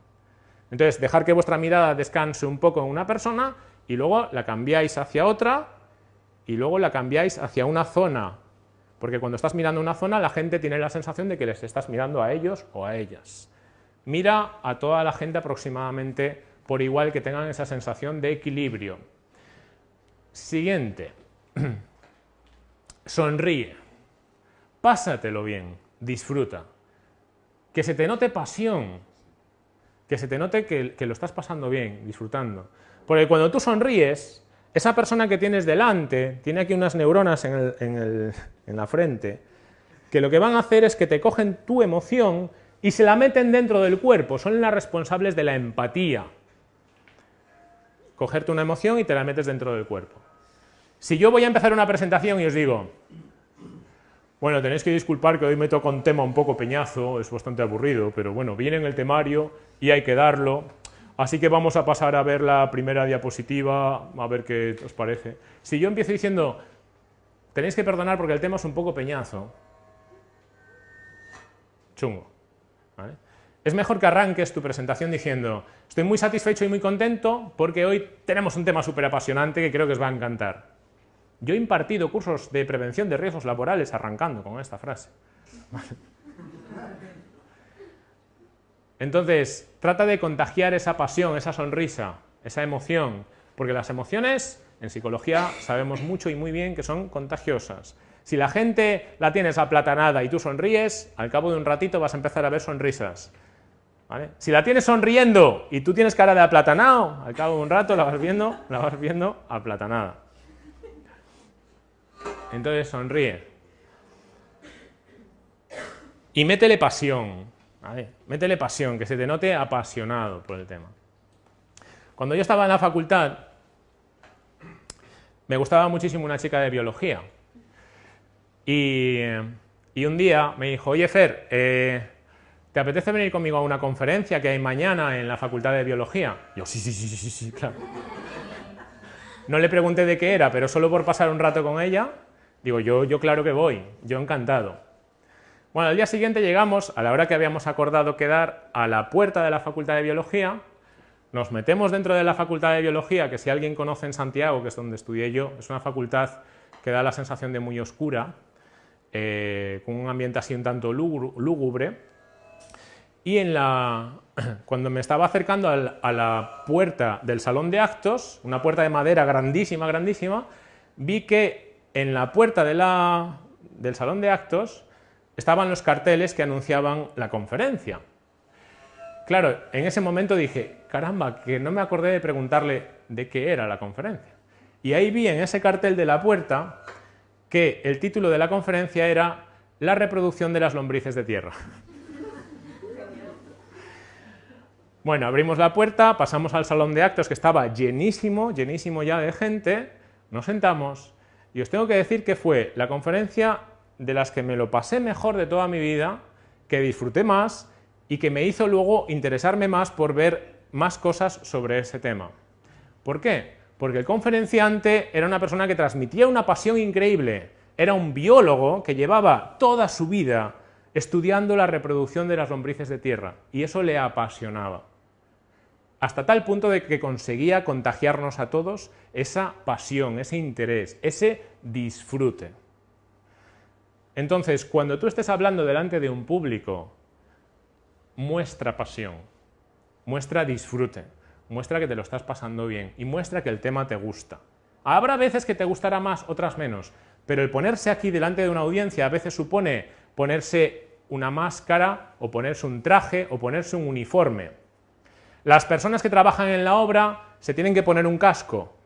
Entonces, dejar que vuestra mirada descanse un poco en una persona y luego la cambiáis hacia otra y luego la cambiáis hacia una zona, porque cuando estás mirando una zona la gente tiene la sensación de que les estás mirando a ellos o a ellas. Mira a toda la gente aproximadamente por igual que tengan esa sensación de equilibrio. Siguiente. [clears throat] Sonríe. Pásatelo bien. Disfruta. Que se te note pasión. Que se te note que, que lo estás pasando bien, disfrutando. Porque cuando tú sonríes, esa persona que tienes delante tiene aquí unas neuronas en, la frente que lo que van a hacer es que te cogen tu emoción y se la meten dentro del cuerpo, son las responsables de la empatía. Cogerte una emoción y te la metes dentro del cuerpo. Si yo voy a empezar una presentación y os digo, bueno, tenéis que disculpar que hoy me toca un tema un poco peñazo, es bastante aburrido, pero bueno, viene en el temario y hay que darlo, Así que vamos a pasar a ver la primera diapositiva, a ver qué os parece. Si yo empiezo diciendo, tenéis que perdonar porque el tema es un poco peñazo, chungo. Es mejor que arranques tu presentación diciendo, estoy muy satisfecho y muy contento porque hoy tenemos un tema súper apasionante que creo que os va a encantar. Yo he impartido cursos de prevención de riesgos laborales arrancando con esta frase. Entonces, trata de contagiar esa pasión, esa sonrisa, esa emoción, porque las emociones en psicología sabemos mucho y muy bien que son contagiosas. Si la gente la tienes aplatanada y tú sonríes, al cabo de un ratito vas a empezar a ver sonrisas. Si la tienes sonriendo y tú tienes cara de aplatanado, al cabo de un rato la vas viendo, la vas viendo aplatanada. Entonces sonríe. Y métele pasión. Métele pasión, que se te note apasionado por el tema. Cuando yo estaba en la facultad, me gustaba muchísimo una chica de biología. Y, un día me dijo, oye Fer, eh, ¿te apetece venir conmigo a una conferencia que hay mañana en la facultad de biología? Yo, sí, sí, sí, sí, sí, claro. No le pregunté de qué era, pero solo por pasar un rato con ella, digo, yo, yo claro que voy, yo encantado. Bueno, al día siguiente llegamos, a la hora que habíamos acordado quedar, a la puerta de la Facultad de Biología, nos metemos dentro de la Facultad de Biología, que si alguien conoce en Santiago, que es donde estudié yo, es una facultad que da la sensación de muy oscura, eh, con un ambiente así un tanto lúgu- lúgubre. Y [clears throat] cuando me estaba acercando a la puerta del salón de actos, una puerta de madera grandísima, grandísima, vi que en la puerta del salón de actos estaban los carteles que anunciaban la conferencia. Claro, en ese momento dije, caramba, que no me acordé de preguntarle de qué era la conferencia. Y ahí vi en ese cartel de la puerta que el título de la conferencia era La reproducción de las lombrices de tierra. [laughs] Bueno, abrimos la puerta, pasamos al salón de actos que estaba llenísimo, llenísimo ya de gente, nos sentamos y os tengo que decir que fue la conferencia de las que me lo pasé mejor de toda mi vida, que disfruté más y que me hizo luego interesarme más por ver más cosas sobre ese tema. ¿Por qué? Porque el conferenciante era una persona que transmitía una pasión increíble, era un biólogo que llevaba toda su vida estudiando la reproducción de las lombrices de tierra y eso le apasionaba. Hasta tal punto de que conseguía contagiarnos a todos esa pasión, ese interés, ese disfrute. Entonces, cuando tú estés hablando delante de un público, muestra pasión, muestra disfrute, muestra que te lo estás pasando bien y muestra que el tema te gusta. Habrá veces que te gustará más, otras menos, pero el ponerse aquí delante de una audiencia a veces supone ponerse una máscara o ponerse un traje o ponerse un uniforme. Las personas que trabajan en la obra se tienen que poner un casco,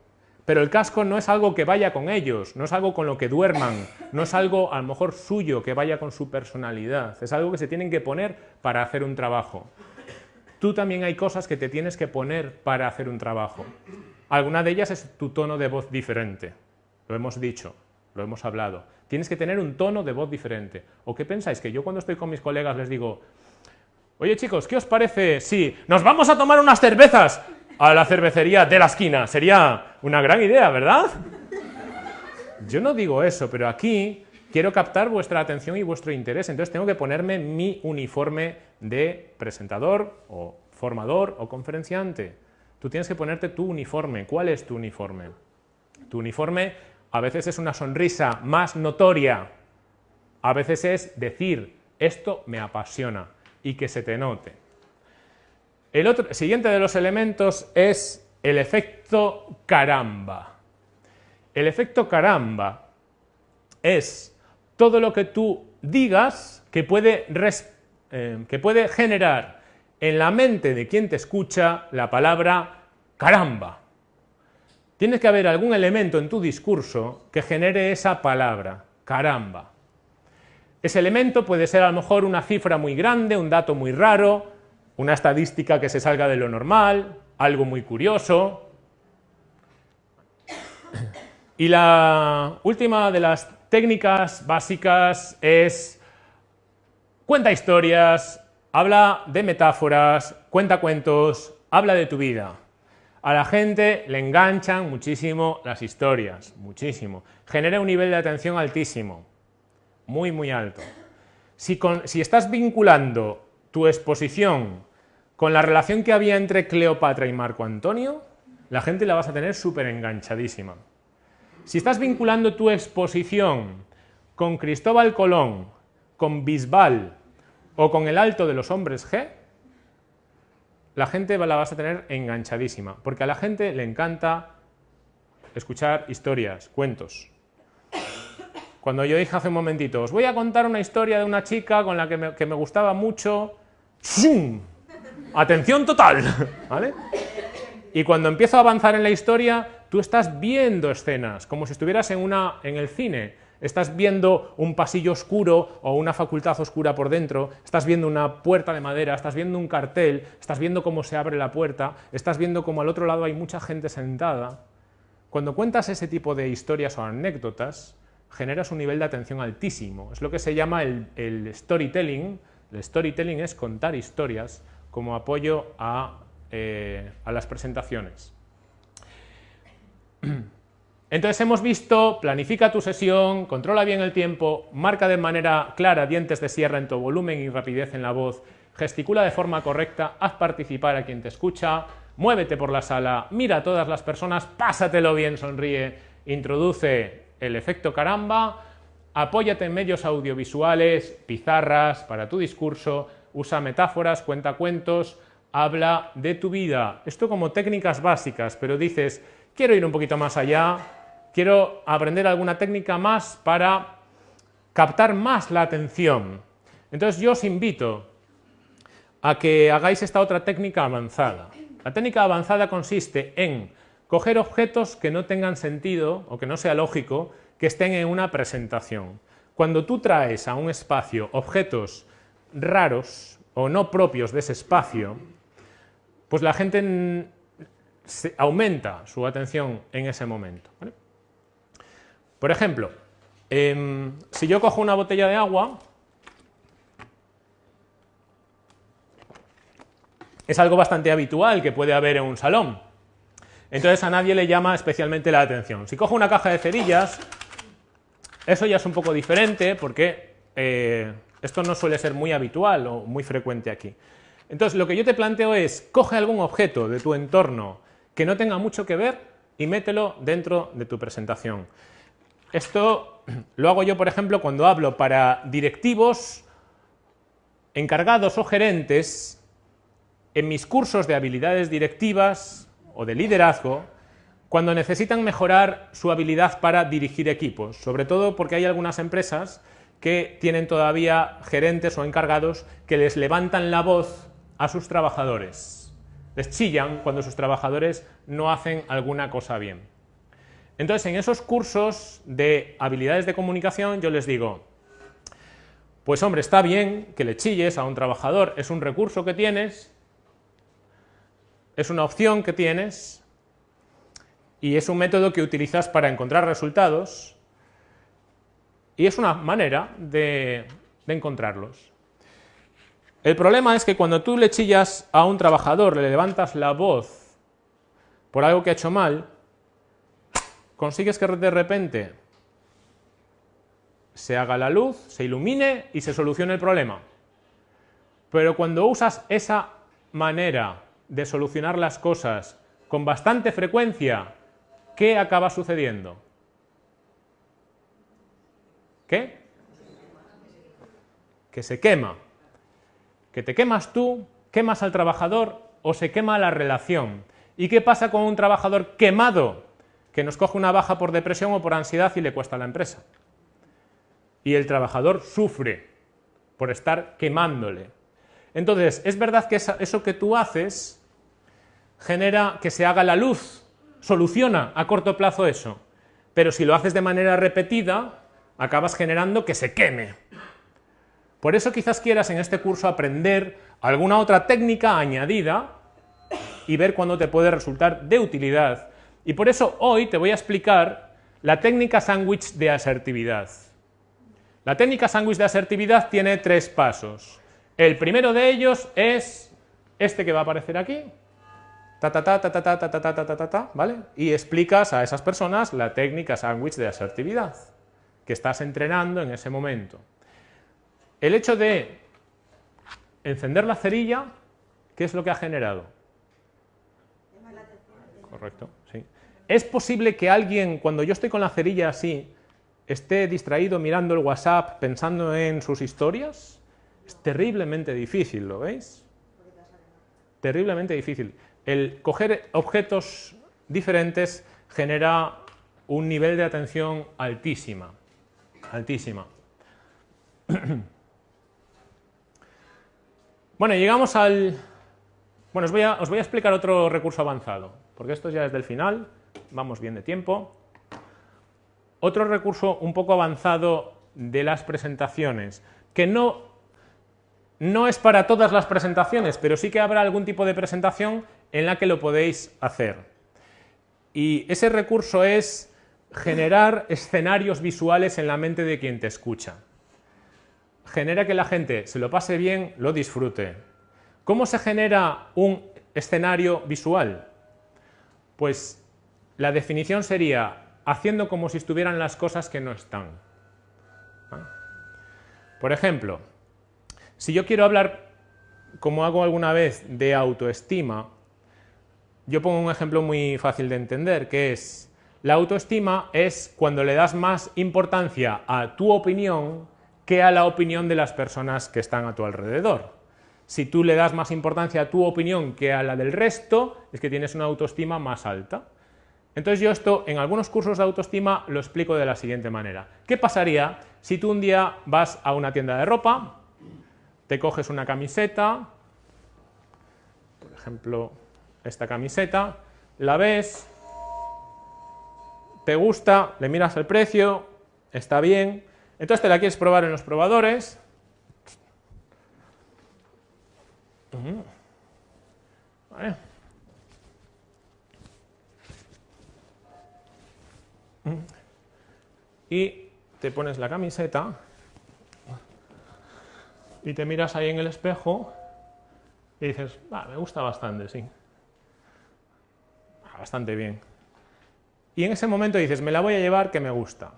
pero el casco no es algo que vaya con ellos, no es algo con lo que duerman, no es algo a lo mejor suyo que vaya con su personalidad, es algo que se tienen que poner para hacer un trabajo. Tú también hay cosas que te tienes que poner para hacer un trabajo. Alguna de ellas es tu tono de voz diferente, lo hemos dicho, lo hemos hablado. Tienes que tener un tono de voz diferente. ¿O qué pensáis? Que yo cuando estoy con mis colegas les digo, oye chicos, ¿qué os parece si nos vamos a tomar unas cervezas a la cervecería de la esquina? Sería una gran idea, ¿verdad? Yo no digo eso, pero aquí quiero captar vuestra atención y vuestro interés, entonces tengo que ponerme mi uniforme de presentador o formador o conferenciante. Tú tienes que ponerte tu uniforme. ¿Cuál es tu uniforme? Tu uniforme a veces es una sonrisa más notoria, a veces es decir, esto me apasiona y que se te note. El otro, siguiente de los elementos es el efecto caramba. El efecto caramba es todo lo que tú digas que puede, eh, que puede generar en la mente de quien te escucha la palabra caramba. Tiene que haber algún elemento en tu discurso que genere esa palabra, caramba. Ese elemento puede ser a lo mejor una cifra muy grande, un dato muy raro, una estadística que se salga de lo normal, algo muy curioso. Y la última de las técnicas básicas es cuenta historias, habla de metáforas, cuenta cuentos, habla de tu vida. A la gente le enganchan muchísimo las historias, muchísimo. Genera un nivel de atención altísimo, muy, muy alto. Si, si estás vinculando tu exposición con la relación que había entre Cleopatra y Marco Antonio, la gente la vas a tener súper enganchadísima. Si estás vinculando tu exposición con Cristóbal Colón, con Bisbal o con el Alto de los Hombres G, la gente la vas a tener enganchadísima, porque a la gente le encanta escuchar historias, cuentos. Cuando yo dije hace un momentito, os voy a contar una historia de una chica con la que me, que me gustaba mucho, ¡zum! atención total, ¿vale? Y cuando empiezo a avanzar en la historia, tú estás viendo escenas, como si estuvieras en, una, en el cine. Estás viendo un pasillo oscuro o una facultad oscura por dentro, estás viendo una puerta de madera, estás viendo un cartel, estás viendo cómo se abre la puerta, estás viendo cómo al otro lado hay mucha gente sentada. Cuando cuentas ese tipo de historias o anécdotas, generas un nivel de atención altísimo. Es lo que se llama el, el storytelling. El storytelling es contar historias como apoyo a, eh, las presentaciones. [clears throat] Entonces hemos visto, planifica tu sesión, controla bien el tiempo, marca de manera clara dientes de sierra en tu volumen y rapidez en la voz, gesticula de forma correcta, haz participar a quien te escucha, muévete por la sala, mira a todas las personas, pásatelo bien, sonríe, introduce el efecto caramba apóyate en medios audiovisuales, pizarras para tu discurso, usa metáforas, cuenta cuentos, habla de tu vida. Esto como técnicas básicas, pero dices, quiero ir un poquito más allá, quiero aprender alguna técnica más para captar más la atención. Entonces yo os invito a que hagáis esta otra técnica avanzada. La técnica avanzada consiste en coger objetos que no tengan sentido o que no sea lógico que estén en una presentación. Cuando tú traes a un espacio objetos raros o no propios de ese espacio, pues la gente aumenta su atención en ese momento. Por ejemplo, em, si yo cojo una botella de agua, es algo bastante habitual que puede haber en un salón. Entonces a nadie le llama especialmente la atención. Si cojo una caja de cerillas, eso ya es un poco diferente porque eh, esto no suele ser muy habitual o muy frecuente aquí. Entonces lo que yo te planteo es, coge algún objeto de tu entorno que no tenga mucho que ver y mételo dentro de tu presentación. Esto [clears throat] lo hago yo, por ejemplo, cuando hablo para directivos, encargados o gerentes en mis cursos de habilidades directivas o de liderazgo, cuando necesitan mejorar su habilidad para dirigir equipos, sobre todo porque hay algunas empresas que tienen todavía gerentes o encargados que les levantan la voz a sus trabajadores, les chillan cuando sus trabajadores no hacen alguna cosa bien. Entonces, en esos cursos de habilidades de comunicación yo les digo, pues hombre, está bien que le chilles a un trabajador, es un recurso que tienes, es una opción que tienes y es un método que utilizas para encontrar resultados y es una manera de, encontrarlos. El problema es que cuando tú le chillas a un trabajador, le levantas la voz por algo que ha hecho mal, consigues que de repente se haga la luz, se ilumine y se solucione el problema. Pero cuando usas esa manera de solucionar las cosas con bastante frecuencia, ¿qué acaba sucediendo? ¿Qué? Que se quema. Que te quemas tú, quemas al trabajador o se quema la relación. ¿Y qué pasa con un trabajador quemado que nos coge una baja por depresión o por ansiedad y le cuesta a la empresa? Y el trabajador sufre por estar quemándole. Entonces, es verdad que eso que tú haces genera que se haga la luz, soluciona a corto plazo eso. Pero si lo haces de manera repetida, acabas generando que se queme. Por eso quizás quieras en este curso aprender alguna otra técnica añadida y ver cuándo te puede resultar de utilidad. Y por eso hoy te voy a explicar la técnica sándwich de asertividad. La técnica sándwich de asertividad tiene tres pasos. El primero de ellos es este que va a aparecer aquí, ta, ta, ta, ta, ta, ta, ta, ta, ta, ta, ta, ta, ¿vale? Y explicas a esas personas la técnica sándwich de asertividad que estás entrenando en ese momento. El hecho de encender la cerilla, ¿qué es lo que ha generado? Correcto, sí. ¿Es posible que alguien, cuando yo estoy con la cerilla así, esté distraído mirando el WhatsApp, pensando en sus historias? Es terriblemente difícil, ¿lo veis? Terriblemente difícil el coger objetos diferentes genera un nivel de atención altísima, altísima. [clears throat] Bueno, llegamos al... Bueno, os voy, a, voy a explicar otro recurso avanzado, porque esto ya es del final, vamos bien de tiempo. Otro recurso un poco avanzado de las presentaciones, que no, no es para todas las presentaciones, pero sí que habrá algún tipo de presentación en la que lo podéis hacer. Y ese recurso es generar escenarios visuales en la mente de quien te escucha. Genera que la gente se lo pase bien, lo disfrute. ¿Cómo se genera un escenario visual? Pues la definición sería haciendo como si estuvieran las cosas que no están. ¿Ah? Por ejemplo, si yo quiero hablar, como hago alguna vez, de autoestima, yo pongo un ejemplo muy fácil de entender, que es La autoestima es cuando le das más importancia a tu opinión que a la opinión de las personas que están a tu alrededor. Si tú le das más importancia a tu opinión que a la del resto, es que tienes una autoestima más alta. Entonces yo esto en algunos cursos de autoestima lo explico de la siguiente manera. ¿Qué pasaría si tú un día vas a una tienda de ropa, te coges una camiseta, por ejemplo esta camiseta, la ves, te gusta, le miras el precio, está bien, entonces te la quieres probar en los probadores, Vale. Y te pones la camiseta y te miras ahí en el espejo y dices, ah, me gusta bastante, sí. Bastante bien. Y en ese momento dices, me la voy a llevar que me gusta.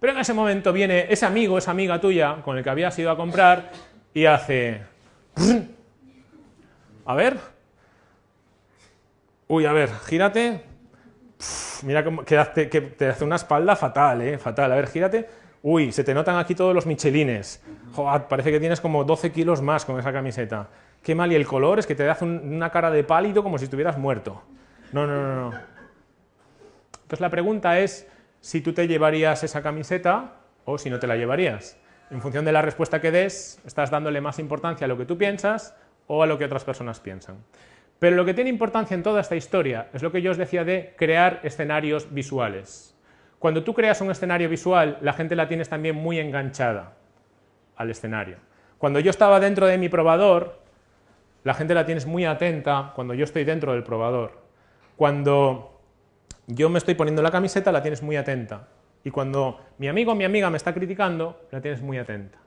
Pero en ese momento viene ese amigo, esa amiga tuya con el que habías ido a comprar y hace... A ver. Uy, a ver, gírate. mira cómo, que te hace una espalda fatal, ¿eh? Fatal. A ver, gírate. Uy, se te notan aquí todos los michelines. Joder, parece que tienes como 12 kilos más con esa camiseta. Qué mal. Y el color es que te hace una cara de pálido como si estuvieras muerto. No, no, no. Entonces la pregunta es si tú te llevarías esa camiseta o si no te la llevarías. En función de la respuesta que des, estás dándole más importancia a lo que tú piensas o a lo que otras personas piensan. Pero lo que tiene importancia en toda esta historia es lo que yo os decía de crear escenarios visuales. Cuando tú creas un escenario visual, la gente la tienes también muy enganchada al escenario. Cuando yo estaba dentro de mi probador, la gente la tienes muy atenta cuando yo estoy dentro del probador. Cuando yo me estoy poniendo la camiseta, la tienes muy atenta. Y cuando mi amigo o mi amiga me está criticando, la tienes muy atenta.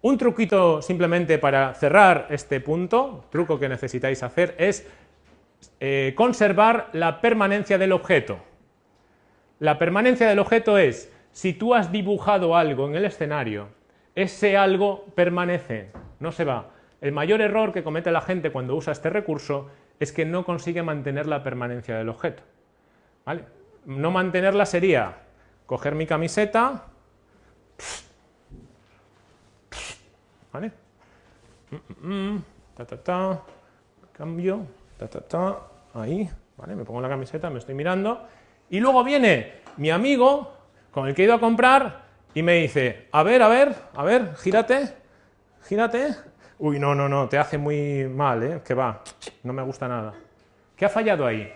Un truquito simplemente para cerrar este punto, truco que necesitáis hacer, es eh, conservar la permanencia del objeto. La permanencia del objeto es, si tú has dibujado algo en el escenario, ese algo permanece, no se va. El mayor error que comete la gente cuando usa este recurso es que no consigue mantener la permanencia del objeto. No mantenerla sería coger mi camiseta, ¿vale? Ta, ta, ta, cambio, ta, ta, ta, ahí, ¿vale? Me pongo la camiseta, me estoy mirando, y luego viene mi amigo con el que he ido a comprar y me dice, a ver, a ver, a ver, gírate, gírate. Uy, no, no, no, te hace muy mal, ¿eh? Que va, no me gusta nada. ¿Qué ha fallado ahí?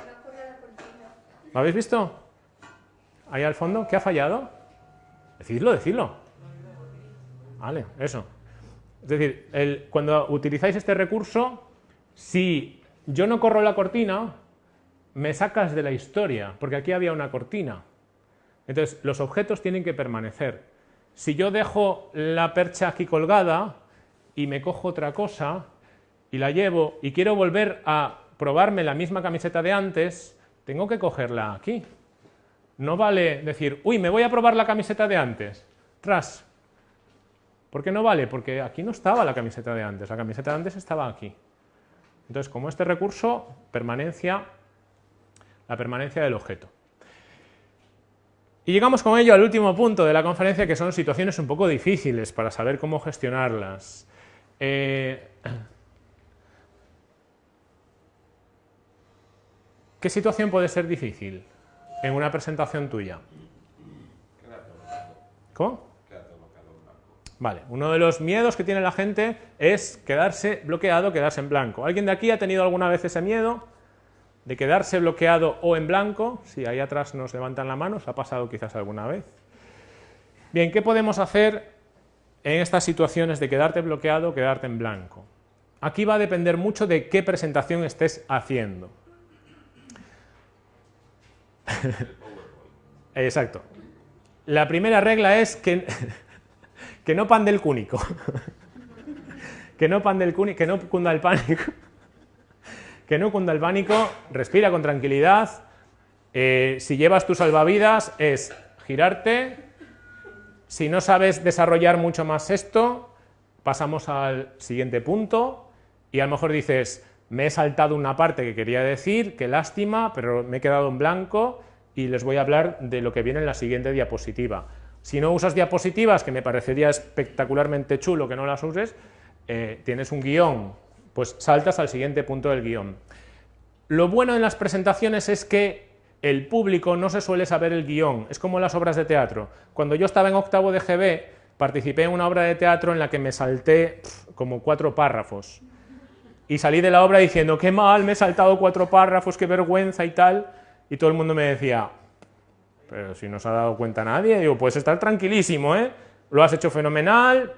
¿Lo habéis visto? Ahí al fondo, ¿qué ha fallado? Decidlo, decidlo. Vale, eso. Es decir, cuando utilizáis este recurso, si yo no corro la cortina, me sacas de la historia, porque aquí había una cortina. Entonces, los objetos tienen que permanecer. Si yo dejo la percha aquí colgada y me cojo otra cosa y la llevo y quiero volver a probarme la misma camiseta de antes, tengo que cogerla aquí. No vale decir, uy, me voy a probar la camiseta de antes. Tras, ¿Por qué no vale? Porque aquí no estaba la camiseta de antes, la camiseta de antes estaba aquí. Entonces, como este recurso, permanencia, la permanencia del objeto. Y llegamos con ello al último punto de la conferencia, que son situaciones un poco difíciles para saber cómo gestionarlas. Eh, ¿Qué situación puede ser difícil en una presentación tuya? ¿Cómo? Vale, uno de los miedos que tiene la gente es quedarse bloqueado, quedarse en blanco. ¿Alguien de aquí ha tenido alguna vez ese miedo de quedarse bloqueado o en blanco? Si ahí atrás nos levantan la mano, ¿os ha pasado quizás alguna vez? Bien, ¿qué podemos hacer en estas situaciones de quedarte bloqueado o quedarte en blanco? Aquí va a depender mucho de qué presentación estés haciendo. [laughs] Exacto. La primera regla es que [laughs] que no pan del cúnico. [laughs] que no pan del cúnico, que no cunda el pánico. que no cunda el pánico, respira con tranquilidad. Eh, si llevas tus salvavidas es girarte. Si no sabes desarrollar mucho más esto, pasamos al siguiente punto y a lo mejor dices, me he saltado una parte que quería decir, qué lástima, pero me he quedado en blanco y les voy a hablar de lo que viene en la siguiente diapositiva. Si no usas diapositivas, que me parecería espectacularmente chulo que no las uses, eh, tienes un guion, pues saltas al siguiente punto del guion. Lo bueno en las presentaciones es que el público no se suele saber el guion, es como las obras de teatro. Cuando yo estaba en octavo de GB, participé en una obra de teatro en la que me salté como cuatro párrafos. Y salí de la obra diciendo, qué mal, me he saltado cuatro párrafos, qué vergüenza y tal. Y todo el mundo me decía, pero si no se ha dado cuenta nadie, digo, puedes estar tranquilísimo, ¿eh? Lo has hecho fenomenal,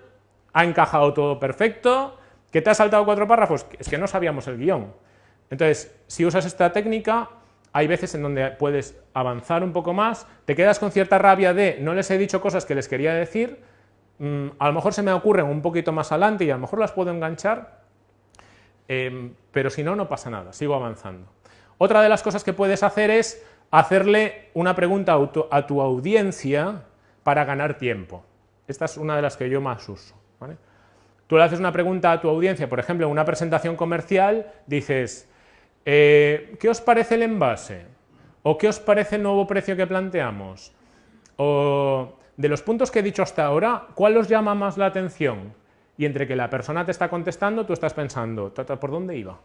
ha encajado todo perfecto, ¿que te has saltado cuatro párrafos? Es que no sabíamos el guion. Entonces, si usas esta técnica, hay veces en donde puedes avanzar un poco más, te quedas con cierta rabia de no les he dicho cosas que les quería decir, mm, a lo mejor se me ocurren un poquito más adelante y a lo mejor las puedo enganchar, em, pero si no, no pasa nada, sigo avanzando. Otra de las cosas que puedes hacer es hacerle una pregunta a tu audiencia para ganar tiempo. Esta es una de las que yo más uso. Tú le haces una pregunta a tu audiencia, por ejemplo, en una presentación comercial, dices, eh, ¿qué os parece el envase? ¿O qué os parece el nuevo precio que planteamos? O de los puntos que he dicho hasta ahora, ¿cuál os llama más la atención? Y entre que la persona te está contestando, tú estás pensando, ¿por dónde iba?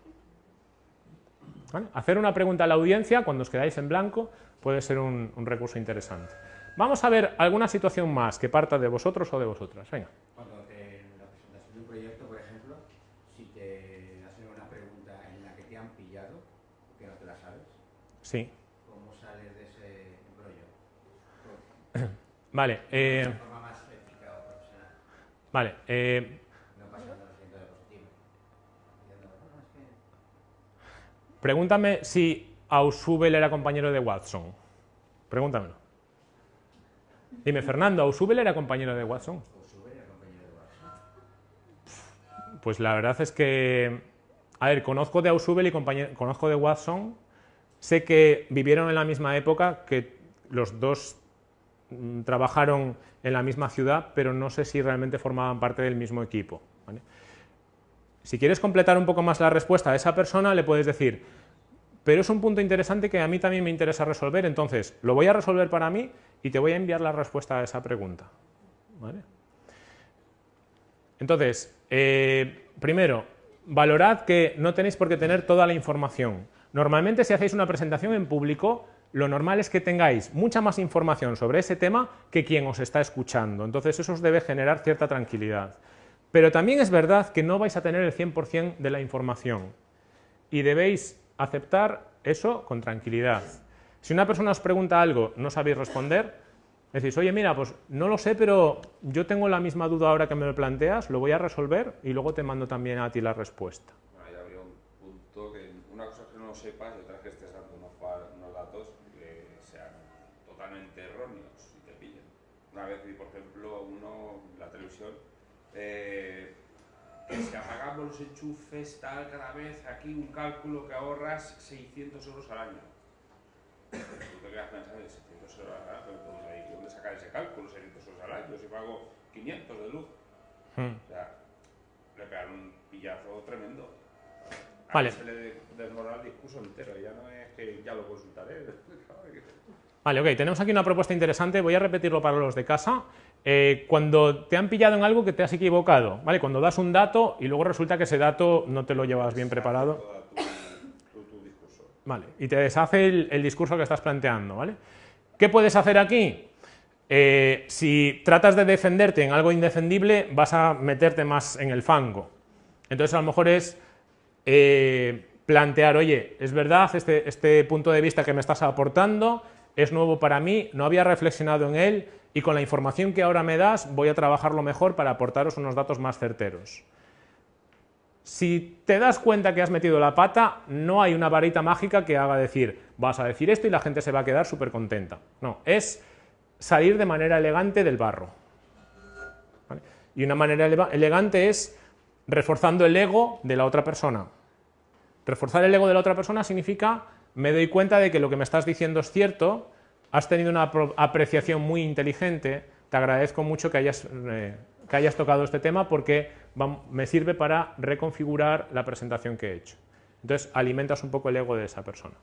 Hacer una pregunta a la audiencia cuando os quedáis en blanco puede ser un, recurso interesante. Vamos a ver alguna situación más que parta de vosotros o de vosotras. Venga. Cuando en la presentación de un proyecto, por ejemplo, si te hacen una pregunta en la que te han pillado, que no te la sabes, sí. ¿cómo sales de ese embrollo? Vale. Eh, de forma más ética o profesional. Vale. Eh, Pregúntame si Ausubel era compañero de Watson. Pregúntamelo. Dime, Fernando, ¿Ausubel era compañero de Watson? Pues la verdad es que, a ver, conozco de Ausubel y conozco de Watson. Sé que vivieron en la misma época, que los dos trabajaron en la misma ciudad, pero no sé si realmente formaban parte del mismo equipo. Si quieres completar un poco más la respuesta a esa persona, le puedes decir, pero es un punto interesante que a mí también me interesa resolver, entonces lo voy a resolver para mí y te voy a enviar la respuesta a esa pregunta. Entonces, eh, primero, valorad que no tenéis por qué tener toda la información. Normalmente si hacéis una presentación en público, lo normal es que tengáis mucha más información sobre ese tema que quien os está escuchando. Entonces eso os debe generar cierta tranquilidad. Pero también es verdad que no vais a tener el 100% de la información y debéis aceptar eso con tranquilidad. Si una persona os pregunta algo, no sabéis responder, decís, oye, mira, pues no lo sé, pero yo tengo la misma duda ahora que me lo planteas, lo voy a resolver y luego te mando también a ti la respuesta. Bueno, habría un punto que una cosa que no sepas vez por ejemplo, uno, la televisión, eh, que si apagamos los enchufes tal cada vez, aquí un cálculo que ahorras 600 euros al año. Tú te quedas pensando, 600 euros al año, ¿de dónde sacar ese cálculo? 600 euros al año, si pago 500 de luz. Hmm. O sea, le pegan un pillazo tremendo. A vale. Se le desmorona el discurso entero, ya no es que ya lo consultaré. [laughs] Vale, ok, tenemos aquí una propuesta interesante, voy a repetirlo para los de casa. Eh, cuando te han pillado en algo que te has equivocado, ¿vale? Cuando das un dato y luego resulta que ese dato no te lo llevas bien preparado. Vale, y te deshace el, discurso que estás planteando. ¿Qué puedes hacer aquí? Eh, si tratas de defenderte en algo indefendible, vas a meterte más en el fango. Entonces, a lo mejor es eh, plantear, oye, es verdad este, este punto de vista que me estás aportando, es nuevo para mí, no había reflexionado en él, y con la información que ahora me das voy a trabajarlo mejor para aportaros unos datos más certeros. Si te das cuenta que has metido la pata, no hay una varita mágica que haga decir, vas a decir esto y la gente se va a quedar súper contenta. No, es salir de manera elegante del barro. Y una manera elegante es reforzando el ego de la otra persona. Reforzar el ego de la otra persona significa, me doy cuenta de que lo que me estás diciendo es cierto, has tenido una apreciación muy inteligente, te agradezco mucho que hayas, eh, que hayas tocado este tema porque me sirve para reconfigurar la presentación que he hecho. Entonces alimentas un poco el ego de esa persona.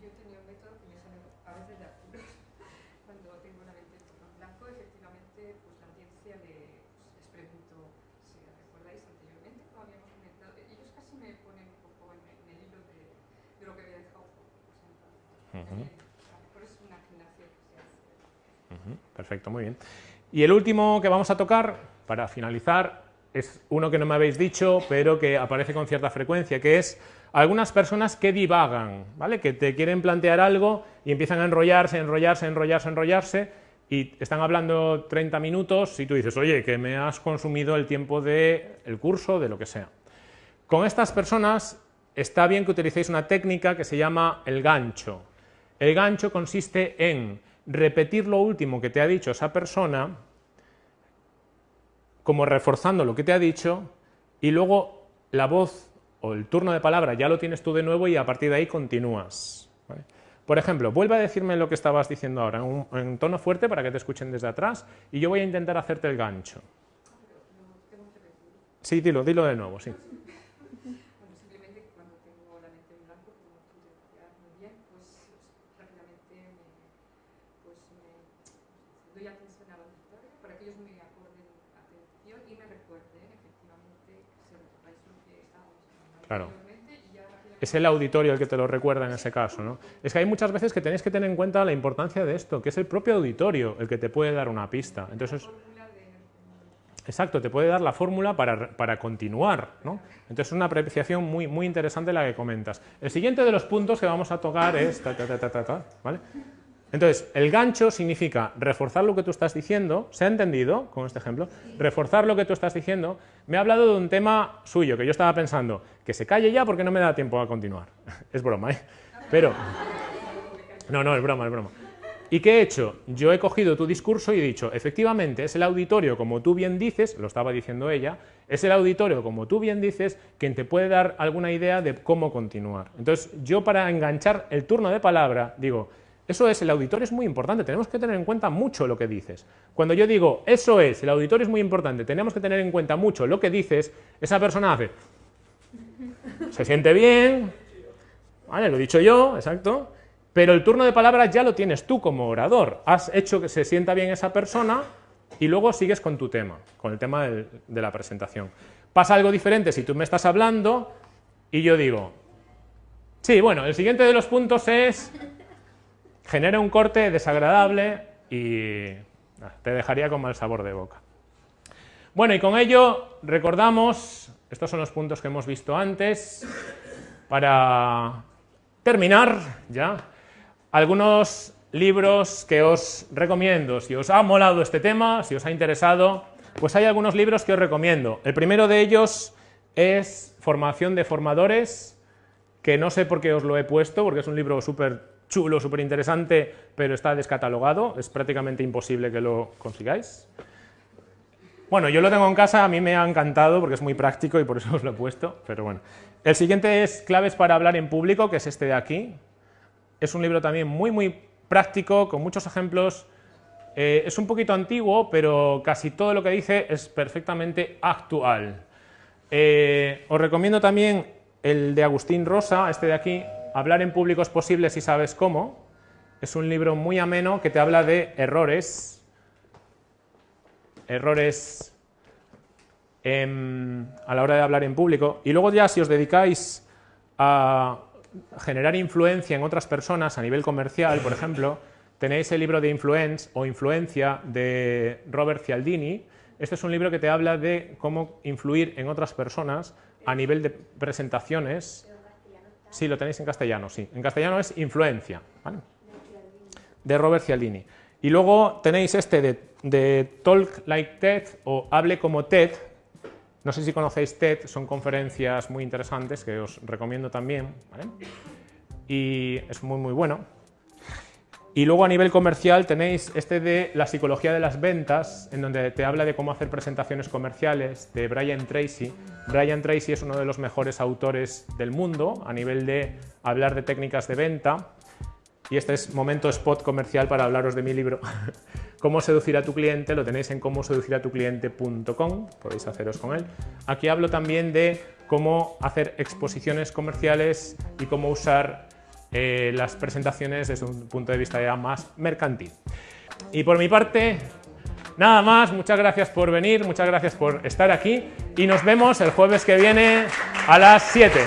yo he tenido un método que me sale a veces Por eso es una gimnasia que se hace. Ujú, Perfecto, muy bien. Y el último que vamos a tocar, para finalizar, es uno que no me habéis dicho, pero que aparece con cierta frecuencia, que es algunas personas que divagan, ¿vale? Que te quieren plantear algo y empiezan a enrollarse, enrollarse, enrollarse, enrollarse, y están hablando 30 minutos y tú dices, oye, que me has consumido el tiempo del el curso, de lo que sea. Con estas personas está bien que utilicéis una técnica que se llama el gancho. El gancho consiste en repetir lo último que te ha dicho esa persona, como reforzando lo que te ha dicho, y luego la voz o el turno de palabra ya lo tienes tú de nuevo y a partir de ahí continúas. Por ejemplo, vuelve a decirme lo que estabas diciendo ahora, en, un, en tono fuerte para que te escuchen desde atrás, y yo voy a intentar hacerte el gancho. Sí, dilo, dilo de nuevo, sí. Bueno, simplemente cuando tengo la mente en blanco, como tú decías muy bien, pues rápidamente me, pues me doy atención a la auditorio para que ellos me acorden atención y me recuerden efectivamente que se recordáis lo que estábamos hablando Claro. Es el auditorio el que te lo recuerda en ese caso. ¿no? Es que hay muchas veces que tenéis que tener en cuenta la importancia de esto, que es el propio auditorio el que te puede dar una pista. Entonces, exacto, te puede dar la fórmula para, para continuar. ¿no? Entonces, es una apreciación muy, muy interesante la que comentas. El siguiente de los puntos que vamos a tocar es... ¿vale? Entonces, el gancho significa reforzar lo que tú estás diciendo, ¿se ha entendido con este ejemplo? Reforzar lo que tú estás diciendo. Me ha hablado de un tema suyo que yo estaba pensando, que se calle ya porque no me da tiempo a continuar. [laughs] Es broma, ¿eh? Pero... No, no, es broma, es broma. ¿Y qué he hecho? Yo he cogido tu discurso y he dicho, efectivamente, es el auditorio, como tú bien dices, lo estaba diciendo ella, es el auditorio, como tú bien dices, quien te puede dar alguna idea de cómo continuar. Entonces, yo para enganchar el turno de palabra, digo, eso es, el auditorio es muy importante, tenemos que tener en cuenta mucho lo que dices. Cuando yo digo, eso es, el auditorio es muy importante, tenemos que tener en cuenta mucho lo que dices, esa persona hace, [laughs] se siente bien, ¿vale? Lo he dicho yo, exacto, pero el turno de palabra ya lo tienes tú como orador. Has hecho que se sienta bien esa persona y luego sigues con tu tema, con el tema del- de la presentación. Pasa algo diferente si tú me estás hablando y yo digo, sí, bueno, el siguiente de los puntos es genera un corte desagradable y te dejaría con mal sabor de boca. Bueno, y con ello recordamos, estos son los puntos que hemos visto antes, para terminar ya, algunos libros que os recomiendo. Si os ha molado este tema, si os ha interesado, pues hay algunos libros que os recomiendo. El primero de ellos es Formación de Formadores, que no sé por qué os lo he puesto, porque es un libro súper chulo, súper interesante, pero está descatalogado, es prácticamente imposible que lo consigáis. Bueno, yo lo tengo en casa, a mí me ha encantado porque es muy práctico y por eso [laughs] os lo he puesto, pero bueno. El siguiente es Claves para hablar en público, que es este de aquí. Es un libro también muy, muy práctico, con muchos ejemplos. Eh, es un poquito antiguo, pero casi todo lo que dice es perfectamente actual. Eh, os recomiendo también el de Agustín Rosa, este de aquí, Hablar en público es posible si sabes cómo. Es un libro muy ameno que te habla de errores, errores em, a la hora de hablar en público. Y luego ya si os dedicáis a generar influencia en otras personas a nivel comercial, por ejemplo, tenéis el libro de Influence o Influencia de Robert Cialdini. Este es un libro que te habla de cómo influir en otras personas a nivel de presentaciones. Sí, lo tenéis en castellano, sí. En castellano es Influencia, ¿vale? de Robert Cialdini. Y luego tenéis este de, Talk Like TED o Hable como TED. No sé si conocéis TED, son conferencias muy interesantes que os recomiendo también. Y es muy, muy bueno. Y luego a nivel comercial tenéis este de la psicología de las ventas, en donde te habla de cómo hacer presentaciones comerciales, de Brian Tracy. Brian Tracy es uno de los mejores autores del mundo a nivel de hablar de técnicas de venta. Y este es momento spot comercial para hablaros de mi libro. [laughs] Cómo seducir a tu cliente, lo tenéis en cómo seducir a tu cliente.com, podéis haceros con él. Aquí hablo también de cómo hacer exposiciones comerciales y cómo usar eh, las presentaciones desde un punto de vista ya más mercantil. Y por mi parte, nada más, muchas gracias por venir, muchas gracias por estar aquí y nos vemos el jueves que viene a las 7.